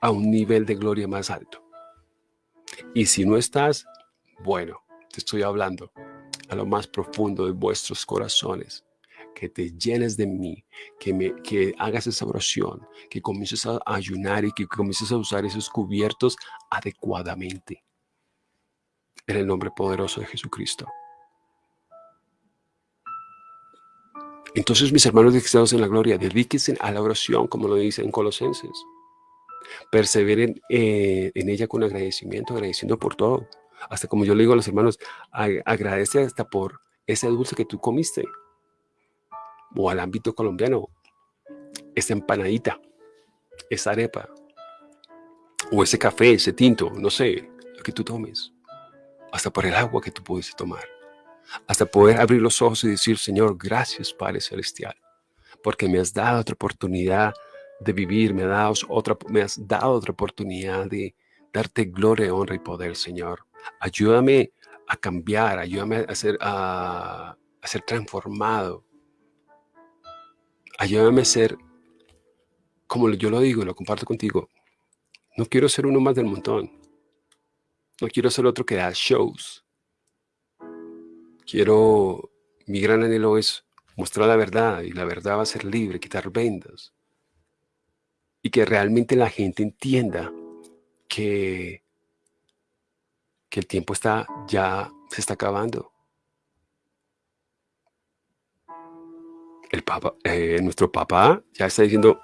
a un nivel de gloria más alto. Y si no estás, bueno, te estoy hablando a lo más profundo de vuestros corazones que te llenes de mí, que, me, que hagas esa oración, que comiences a ayunar y que comiences a usar esos cubiertos adecuadamente. En el nombre poderoso de Jesucristo. Entonces, mis hermanos cristianos en la gloria, dedíquense a la oración, como lo dice en Colosenses. Perseveren eh, en ella con agradecimiento, agradeciendo por todo. Hasta como yo le digo a los hermanos, agradece hasta por ese dulce que tú comiste o al ámbito colombiano, esa empanadita, esa arepa, o ese café, ese tinto, no sé, lo que tú tomes, hasta por el agua que tú pudiste tomar, hasta poder abrir los ojos y decir, Señor, gracias Padre Celestial, porque me has dado otra oportunidad de vivir, me has dado otra, me has dado otra oportunidad de darte gloria, honra y poder, Señor. Ayúdame a cambiar, ayúdame a ser, a, a ser transformado ayúdame a ser, como yo lo digo, lo comparto contigo, no quiero ser uno más del montón. No quiero ser otro que da shows. Quiero, mi gran anhelo es mostrar la verdad y la verdad va a ser libre, quitar vendas. Y que realmente la gente entienda que, que el tiempo está ya se está acabando. El papá, eh, nuestro papá ya está diciendo,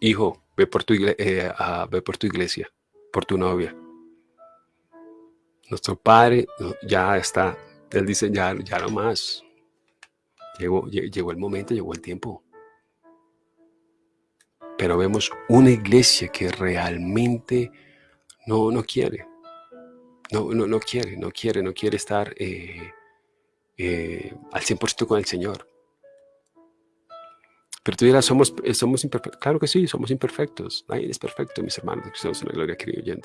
hijo, ve por, tu eh, ve por tu iglesia, por tu novia. Nuestro padre ya está, él dice, ya, ya no más. Llegó, llegó el momento, llegó el tiempo. Pero vemos una iglesia que realmente no, no quiere. No, no, no quiere, no quiere, no quiere estar eh, eh, al 100% con el Señor. Pero tú dirás, somos, eh, somos imperfectos. Claro que sí, somos imperfectos. Nadie es perfecto, mis hermanos, que en la gloria, querido.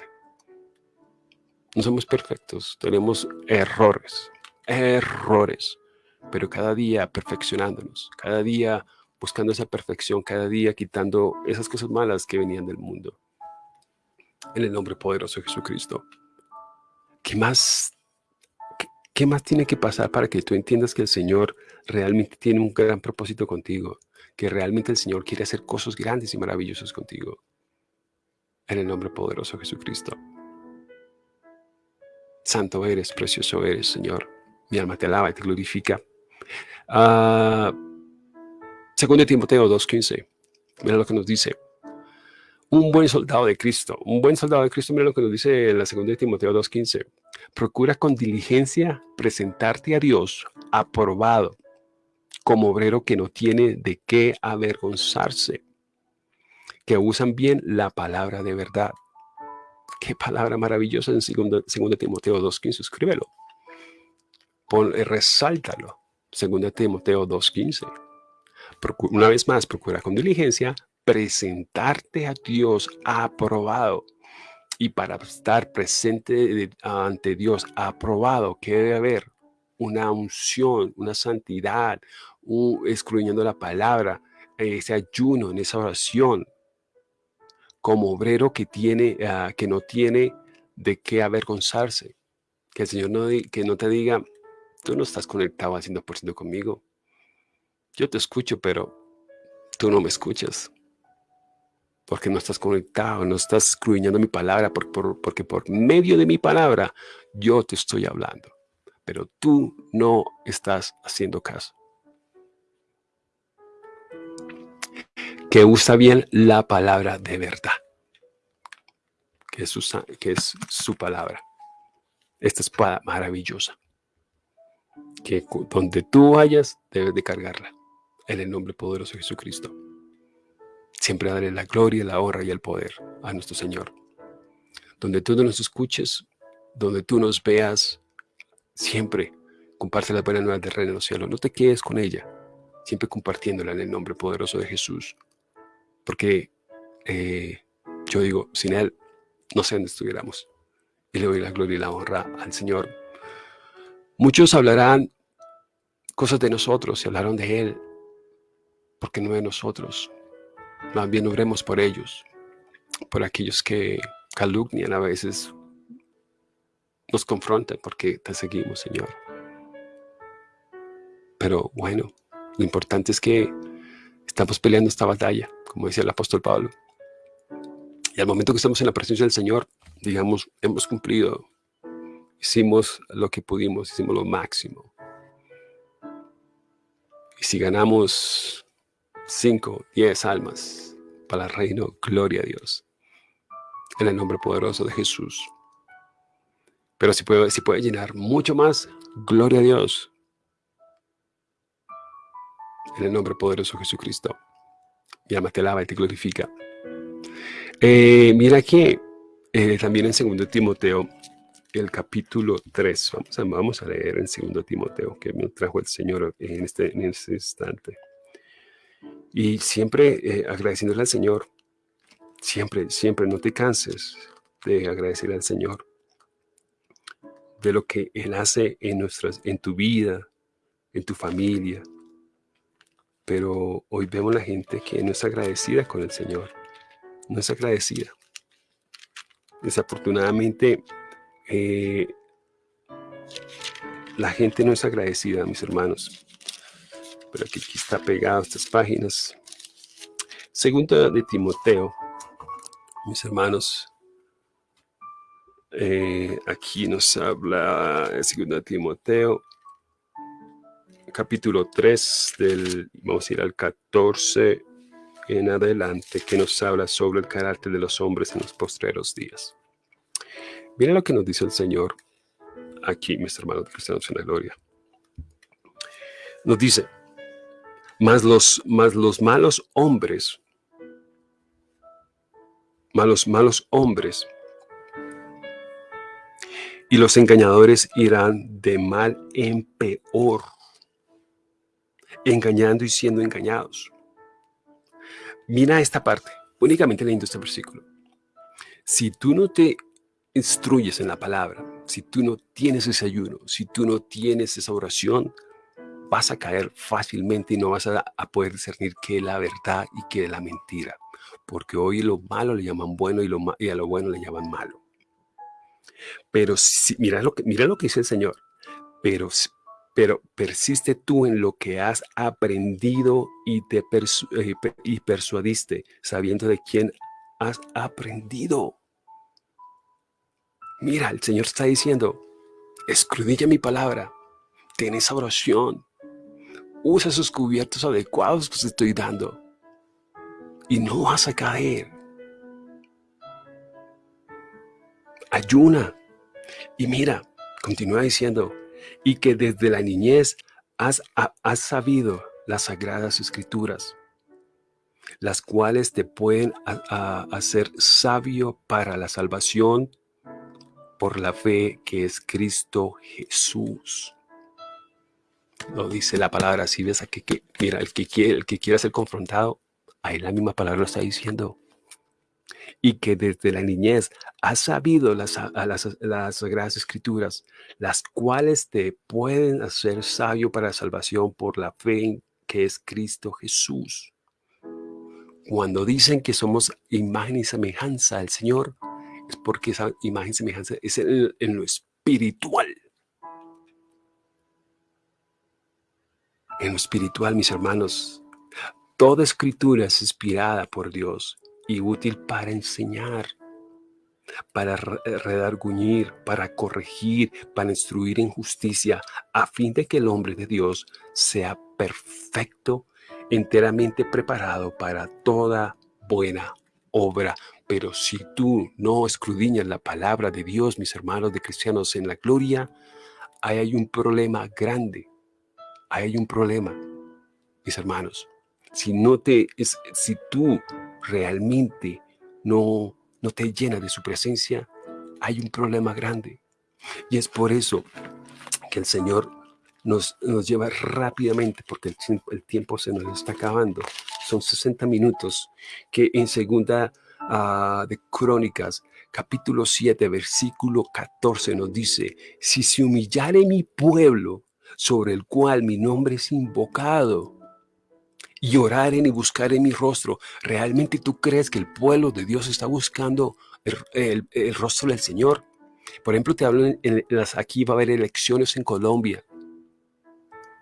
No somos perfectos, tenemos errores, errores, pero cada día perfeccionándonos, cada día buscando esa perfección, cada día quitando esas cosas malas que venían del mundo. En el nombre poderoso de Jesucristo. ¿Qué más ¿Qué más tiene que pasar para que tú entiendas que el Señor realmente tiene un gran propósito contigo? Que realmente el Señor quiere hacer cosas grandes y maravillosas contigo. En el nombre poderoso de Jesucristo. Santo eres, precioso eres, Señor. Mi alma te alaba y te glorifica. Uh, segundo Timoteo 2.15. Mira lo que nos dice. Un buen soldado de Cristo. Un buen soldado de Cristo, mira lo que nos dice en la segunda Timoteo 2.15. Procura con diligencia presentarte a Dios aprobado, como obrero que no tiene de qué avergonzarse, que usan bien la palabra de verdad. Qué palabra maravillosa en 2 Timoteo 2.15, escríbelo. Pon, eh, resáltalo. 2 Timoteo 2.15. Una vez más, procura con diligencia presentarte a Dios aprobado y para estar presente ante Dios aprobado, que debe haber una unción, una santidad, un, escudriñando la palabra, ese ayuno, en esa oración, como obrero que, tiene, ah, que no tiene de qué avergonzarse. Que el Señor no, que no te diga, tú no estás conectado al 100% conmigo. Yo te escucho, pero tú no me escuchas porque no estás conectado, no estás escudriñando mi palabra, porque por medio de mi palabra yo te estoy hablando, pero tú no estás haciendo caso. Que usa bien la palabra de verdad, que es su, que es su palabra. Esta espada maravillosa, que donde tú vayas debes de cargarla, en el nombre poderoso de Jesucristo. Siempre daré la gloria, la honra y el poder a nuestro Señor. Donde tú nos escuches, donde tú nos veas, siempre comparte la buena nueva del reino de los cielos. No te quedes con ella, siempre compartiéndola en el nombre poderoso de Jesús. Porque eh, yo digo, sin Él, no sé dónde estuviéramos. Y le doy la gloria y la honra al Señor. Muchos hablarán cosas de nosotros y hablaron de Él, porque no de nosotros. Más bien oremos por ellos, por aquellos que calumnian a veces, nos confrontan porque te seguimos, Señor. Pero bueno, lo importante es que estamos peleando esta batalla, como decía el apóstol Pablo. Y al momento que estamos en la presencia del Señor, digamos, hemos cumplido, hicimos lo que pudimos, hicimos lo máximo. Y si ganamos 5, 10 almas para el reino, gloria a Dios. En el nombre poderoso de Jesús. Pero si puede, si puede llenar mucho más, gloria a Dios. En el nombre poderoso de Jesucristo. Mi te alaba y te glorifica. Eh, mira que eh, también en 2 Timoteo, el capítulo 3, vamos a, leer en 2 Timoteo, que me trajo el Señor en este, en este instante. Y siempre eh, agradeciéndole al Señor, siempre, siempre no te canses de agradecer al Señor de lo que Él hace en, nuestras, en tu vida, en tu familia. Pero hoy vemos la gente que no es agradecida con el Señor, no es agradecida. Desafortunadamente, eh, la gente no es agradecida, mis hermanos. Pero aquí, está pegado estas páginas. Segunda de Timoteo, mis hermanos, eh, aquí nos habla 2 Timoteo, capítulo 3, del, vamos a ir al 14 en adelante, que nos habla sobre el carácter de los hombres en los postreros días. Mira lo que nos dice el Señor aquí, mis hermanos cristianos en la gloria. Nos dice, los, más los malos hombres, malos, malos hombres, y los engañadores irán de mal en peor, engañando y siendo engañados. Mira esta parte, únicamente leyendo este versículo. Si tú no te instruyes en la palabra, si tú no tienes ese ayuno, si tú no tienes esa oración, vas a caer fácilmente y no vas a, poder discernir qué es la verdad y qué es la mentira. Porque hoy lo malo le llaman bueno y, lo, y a lo bueno le llaman malo. Pero mira, lo que, mira lo que dice el Señor. Pero, pero persiste tú en lo que has aprendido y te eh, y persuadiste, sabiendo de quién has aprendido. Mira, el Señor está diciendo, escudilla mi palabra, ten esa oración, usa esos cubiertos adecuados que te estoy dando y no vas a caer. ayuna. Y mira, continúa diciendo, y que desde la niñez has, has sabido las sagradas escrituras, las cuales te pueden hacer sabio para la salvación por la fe que es Cristo Jesús. Lo dice la palabra así, ves a que, mira, el que, quiere, el que quiera ser confrontado, ahí la misma palabra lo está diciendo y que desde la niñez has sabido las, las, las Sagradas Escrituras, las cuales te pueden hacer sabio para la salvación por la fe que es Cristo Jesús. Cuando dicen que somos imagen y semejanza del Señor, es porque esa imagen y semejanza es en, en lo espiritual. En lo espiritual, mis hermanos, toda escritura es inspirada por Dios y útil para enseñar, para redarguñir, para corregir, para instruir en justicia, a fin de que el hombre de Dios sea perfecto, enteramente preparado para toda buena obra. Pero si tú no escudriñas la palabra de Dios, mis hermanos de cristianos en la gloria, ahí hay un problema grande. Hay un problema, mis hermanos. Si no te, si tú realmente no, no te llena de su presencia, hay un problema grande. Y es por eso que el Señor nos, nos lleva rápidamente, porque el, el tiempo se nos está acabando, son 60 minutos, que en segunda ah, de Crónicas, capítulo 7, versículo 14 nos dice, si se humillare mi pueblo, sobre el cual mi nombre es invocado, y oraren y buscaren mi rostro, ¿realmente tú crees que el pueblo de Dios está buscando el, rostro del Señor? Por ejemplo, te hablo, en, las, aquí va a haber elecciones en Colombia.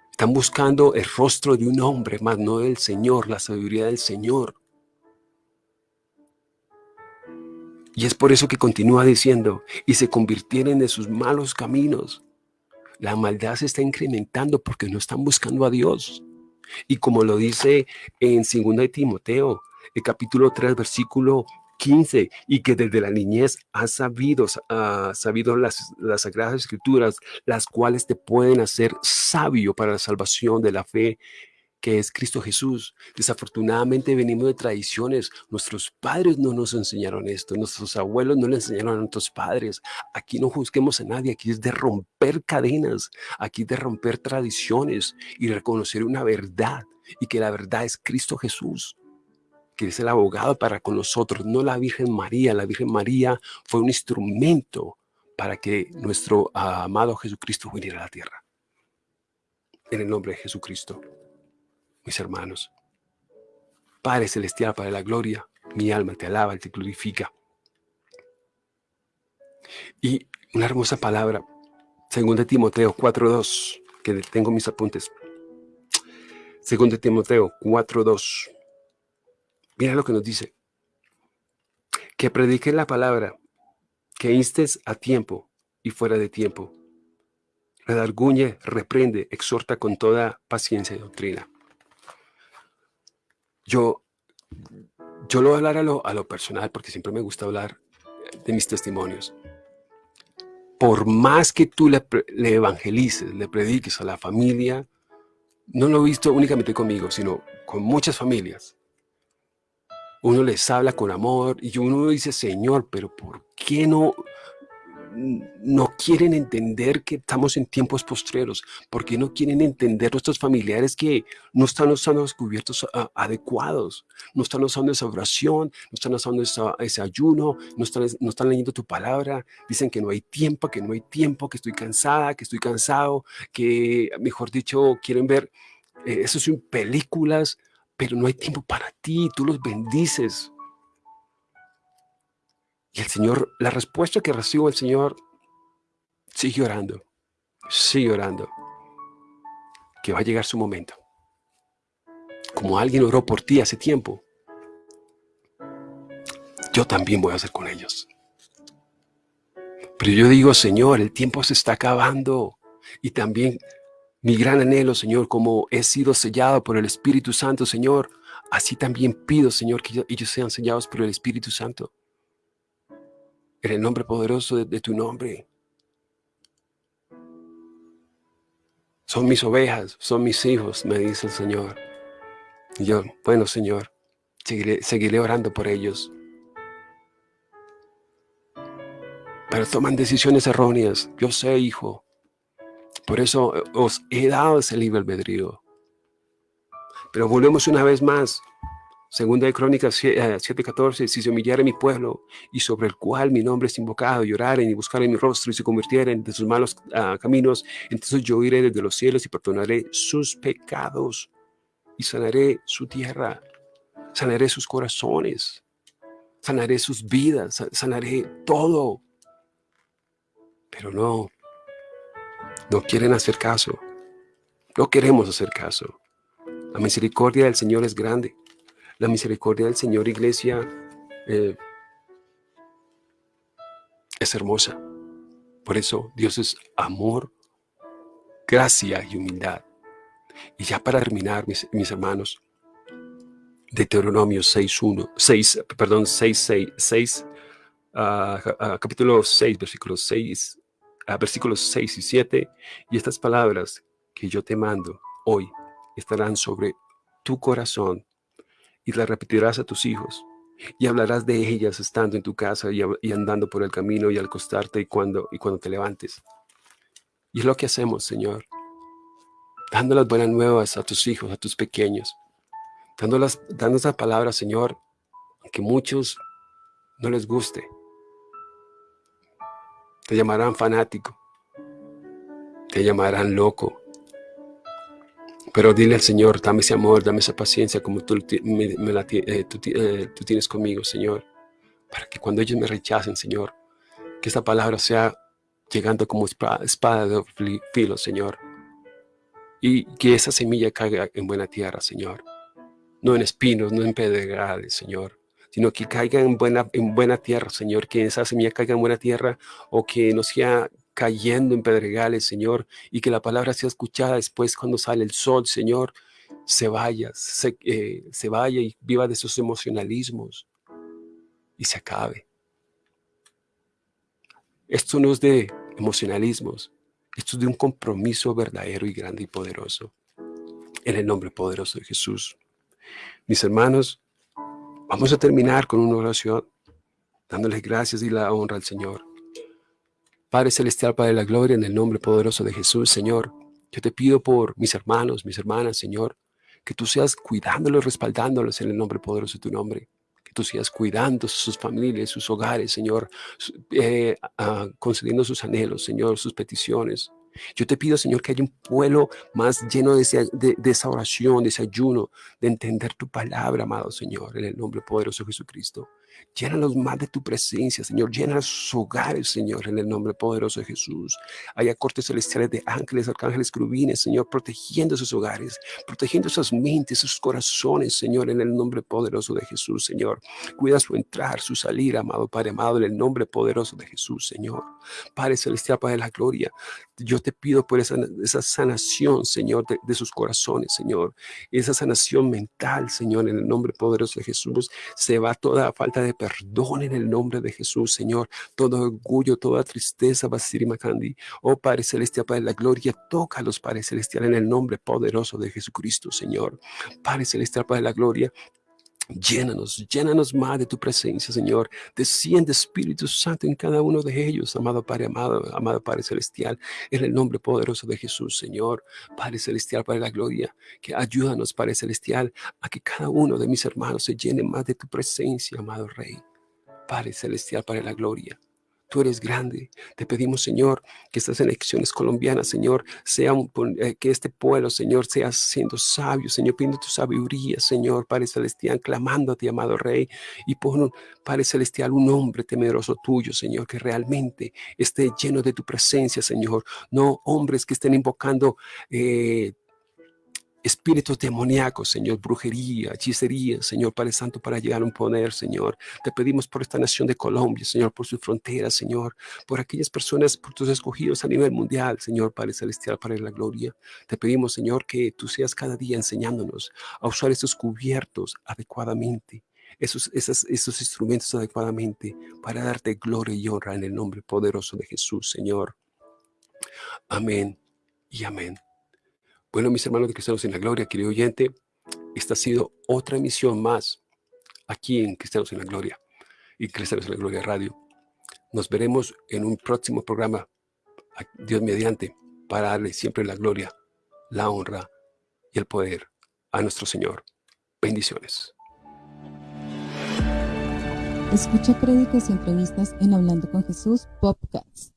Están buscando el rostro de un hombre, más no del Señor, la sabiduría del Señor. Y es por eso que continúa diciendo, y se convirtieron de sus malos caminos. La maldad se está incrementando porque no están buscando a Dios. Y como lo dice en 2 de Timoteo, el capítulo 3, versículo 15, y que desde la niñez has sabido, uh, sabido las, las sagradas escrituras, las cuales te pueden hacer sabio para la salvación de la fe que es Cristo Jesús. Desafortunadamente venimos de tradiciones. Nuestros padres no nos enseñaron esto. Nuestros abuelos no le enseñaron a nuestros padres. Aquí no juzguemos a nadie. Aquí es de romper cadenas. Aquí es de romper tradiciones y reconocer una verdad. Y que la verdad es Cristo Jesús que es el abogado para con nosotros, no la Virgen María. La Virgen María fue un instrumento para que nuestro amado Jesucristo viniera a la tierra. En el nombre de Jesucristo mis hermanos. Padre Celestial, Padre de la Gloria, mi alma te alaba, te glorifica. Y una hermosa palabra, según de Timoteo 4.2, que tengo mis apuntes. Según de Timoteo 4.2. Mira lo que nos dice. Que predique la palabra, que instes a tiempo y fuera de tiempo. Redarguñe, reprende, exhorta con toda paciencia y doctrina. Yo, yo lo voy a hablar a lo, personal porque siempre me gusta hablar de mis testimonios. Por más que tú le, le evangelices, le prediques a la familia, no lo he visto únicamente conmigo, sino con muchas familias. Uno les habla con amor y uno dice, Señor, pero ¿por qué no, no quieren entender que estamos en tiempos postreros, porque no quieren entender nuestros familiares que no están usando los cubiertos ah, adecuados, no están usando esa oración, no están usando ese ayuno, no están, no están leyendo tu palabra, dicen que no hay tiempo, que no hay tiempo, que estoy cansada, que estoy cansado, que mejor dicho quieren ver eh, eso son películas, pero no hay tiempo para ti, tú los bendices, y el Señor, la respuesta que recibo el Señor, sigue orando, sigue orando, que va a llegar su momento. Como alguien oró por ti hace tiempo, yo también voy a hacer con ellos. Pero yo digo, Señor, el tiempo se está acabando. Y también mi gran anhelo, Señor, como he sido sellado por el Espíritu Santo, Señor, así también pido, Señor, que ellos sean sellados por el Espíritu Santo en el nombre poderoso de, tu nombre. Son mis ovejas, son mis hijos, me dice el Señor. Y yo, bueno, Señor, seguiré, seguiré orando por ellos. Pero toman decisiones erróneas. Yo sé, hijo. Por eso os he dado ese libre albedrío. Pero volvemos una vez más Segunda de Crónicas 7:14, eh, si se humillare mi pueblo y sobre el cual mi nombre es invocado, y y buscaren mi rostro y se convirtieren de sus malos ah, caminos, entonces yo iré desde los cielos y perdonaré sus pecados y sanaré su tierra, sanaré sus corazones, sanaré sus vidas, sanaré todo. Pero no, no quieren hacer caso, no queremos hacer caso. La misericordia del Señor es grande. La misericordia del Señor, iglesia, eh, es hermosa. Por eso Dios es amor, gracia y humildad. Y ya para terminar, mis, hermanos, Deuteronomio 6.1, 6, perdón, 6, 6, 6 capítulo 6, versículos 6, uh, versículos 6 y 7, y estas palabras que yo te mando hoy estarán sobre tu corazón y las repetirás a tus hijos y hablarás de ellas estando en tu casa y, andando por el camino y al acostarte y cuando, y cuando te levantes. Y es lo que hacemos, Señor, dando las buenas nuevas a tus hijos, a tus pequeños, dando, las, dando esa palabra, Señor, que muchos no les guste. Te llamarán fanático, te llamarán loco. Pero dile al Señor, dame ese amor, dame esa paciencia como tú, me, la, eh, tú, eh, tú tienes conmigo, Señor. Para que cuando ellos me rechacen, Señor, que esta palabra sea llegando como espada de filo, Señor. Y que esa semilla caiga en buena tierra, Señor. No en espinos, no en pedregales, Señor. Sino que caiga en buena, en buena tierra, Señor. Que esa semilla caiga en buena tierra o que no sea cayendo en pedregales, Señor. Y que la palabra sea escuchada después cuando sale el sol, Señor. Se vaya, se, eh, vaya y viva de sus emocionalismos. Y se acabe. Esto no es de emocionalismos, esto es de un compromiso verdadero y grande y poderoso. En el nombre poderoso de Jesús. Mis hermanos, vamos a terminar con una oración, dándoles gracias y la honra al Señor. Padre Celestial, Padre de la Gloria, en el nombre poderoso de Jesús, Señor, yo te pido por mis hermanos, mis hermanas, Señor, que tú seas cuidándolos, respaldándolos en el nombre poderoso de tu nombre tú sigas cuidando sus familias, sus hogares, Señor, eh, concediendo sus anhelos, Señor, sus peticiones. Yo te pido, Señor, que haya un pueblo más lleno de, de, esa oración, de ese ayuno, de entender tu palabra, amado Señor, en el nombre poderoso de Jesucristo. Llénalos más de tu presencia, Señor. Llena sus hogares, Señor, en el nombre poderoso de Jesús. Haya cortes celestiales de ángeles, arcángeles, crubines, Señor, protegiendo sus hogares, protegiendo sus mentes, sus corazones, Señor, en el nombre poderoso de Jesús, Señor. Cuida su entrar, su salir, amado Padre amado, en el nombre poderoso de Jesús, Señor. Padre celestial, Padre de la gloria, yo te pido por esa, esa sanación, Señor, de, sus corazones, Señor. Esa sanación mental, Señor, en el nombre poderoso de Jesús. Se va toda falta de perdón en el nombre de Jesús, Señor. Todo orgullo, toda tristeza, Basiri Makandi. Oh Padre Celestial, Padre de la gloria, toca a los Padre Celestial en el nombre poderoso de Jesucristo, Señor. Padre Celestial, Padre de la gloria, Llénanos, llénanos más de tu presencia, Señor. Desciende Espíritu Santo en cada uno de ellos, amado Padre, amado, amado Padre Celestial, en el nombre poderoso de Jesús, Señor. Padre Celestial, Padre de la Gloria, que ayúdanos, Padre Celestial, a que cada uno de mis hermanos se llene más de tu presencia, amado Rey. Padre Celestial, Padre de la Gloria. Tú eres grande. Te pedimos, Señor, que estas elecciones colombianas, Señor, sean, eh, que este pueblo, Señor, sea siendo sabio, Señor, pidiendo tu sabiduría, Señor, Padre Celestial, clamándote, amado Rey, y pon, Padre Celestial, un hombre temeroso tuyo, Señor, que realmente esté lleno de tu presencia, Señor, no hombres que estén invocando eh, espíritus demoníacos, Señor, brujería, hechicería, Señor, Padre Santo, para llegar a un poder, Señor. Te pedimos por esta nación de Colombia, Señor, por sus fronteras, Señor, por aquellas personas, por tus escogidos a nivel mundial, Señor, Padre Celestial, para la gloria. Te pedimos, Señor, que tú seas cada día enseñándonos a usar estos cubiertos adecuadamente, esos, esos, esos instrumentos adecuadamente para darte gloria y honra en el nombre poderoso de Jesús, Señor. Amén y amén. Bueno, mis hermanos de Cristianos en la Gloria, querido oyente, esta ha sido otra emisión más aquí en Cristianos en la Gloria y Cristianos en la Gloria Radio. Nos veremos en un próximo programa, Dios mediante, para darle siempre la gloria, la honra y el poder a nuestro Señor. Bendiciones. Escucha créditos y entrevistas en Hablando con Jesús Podcast.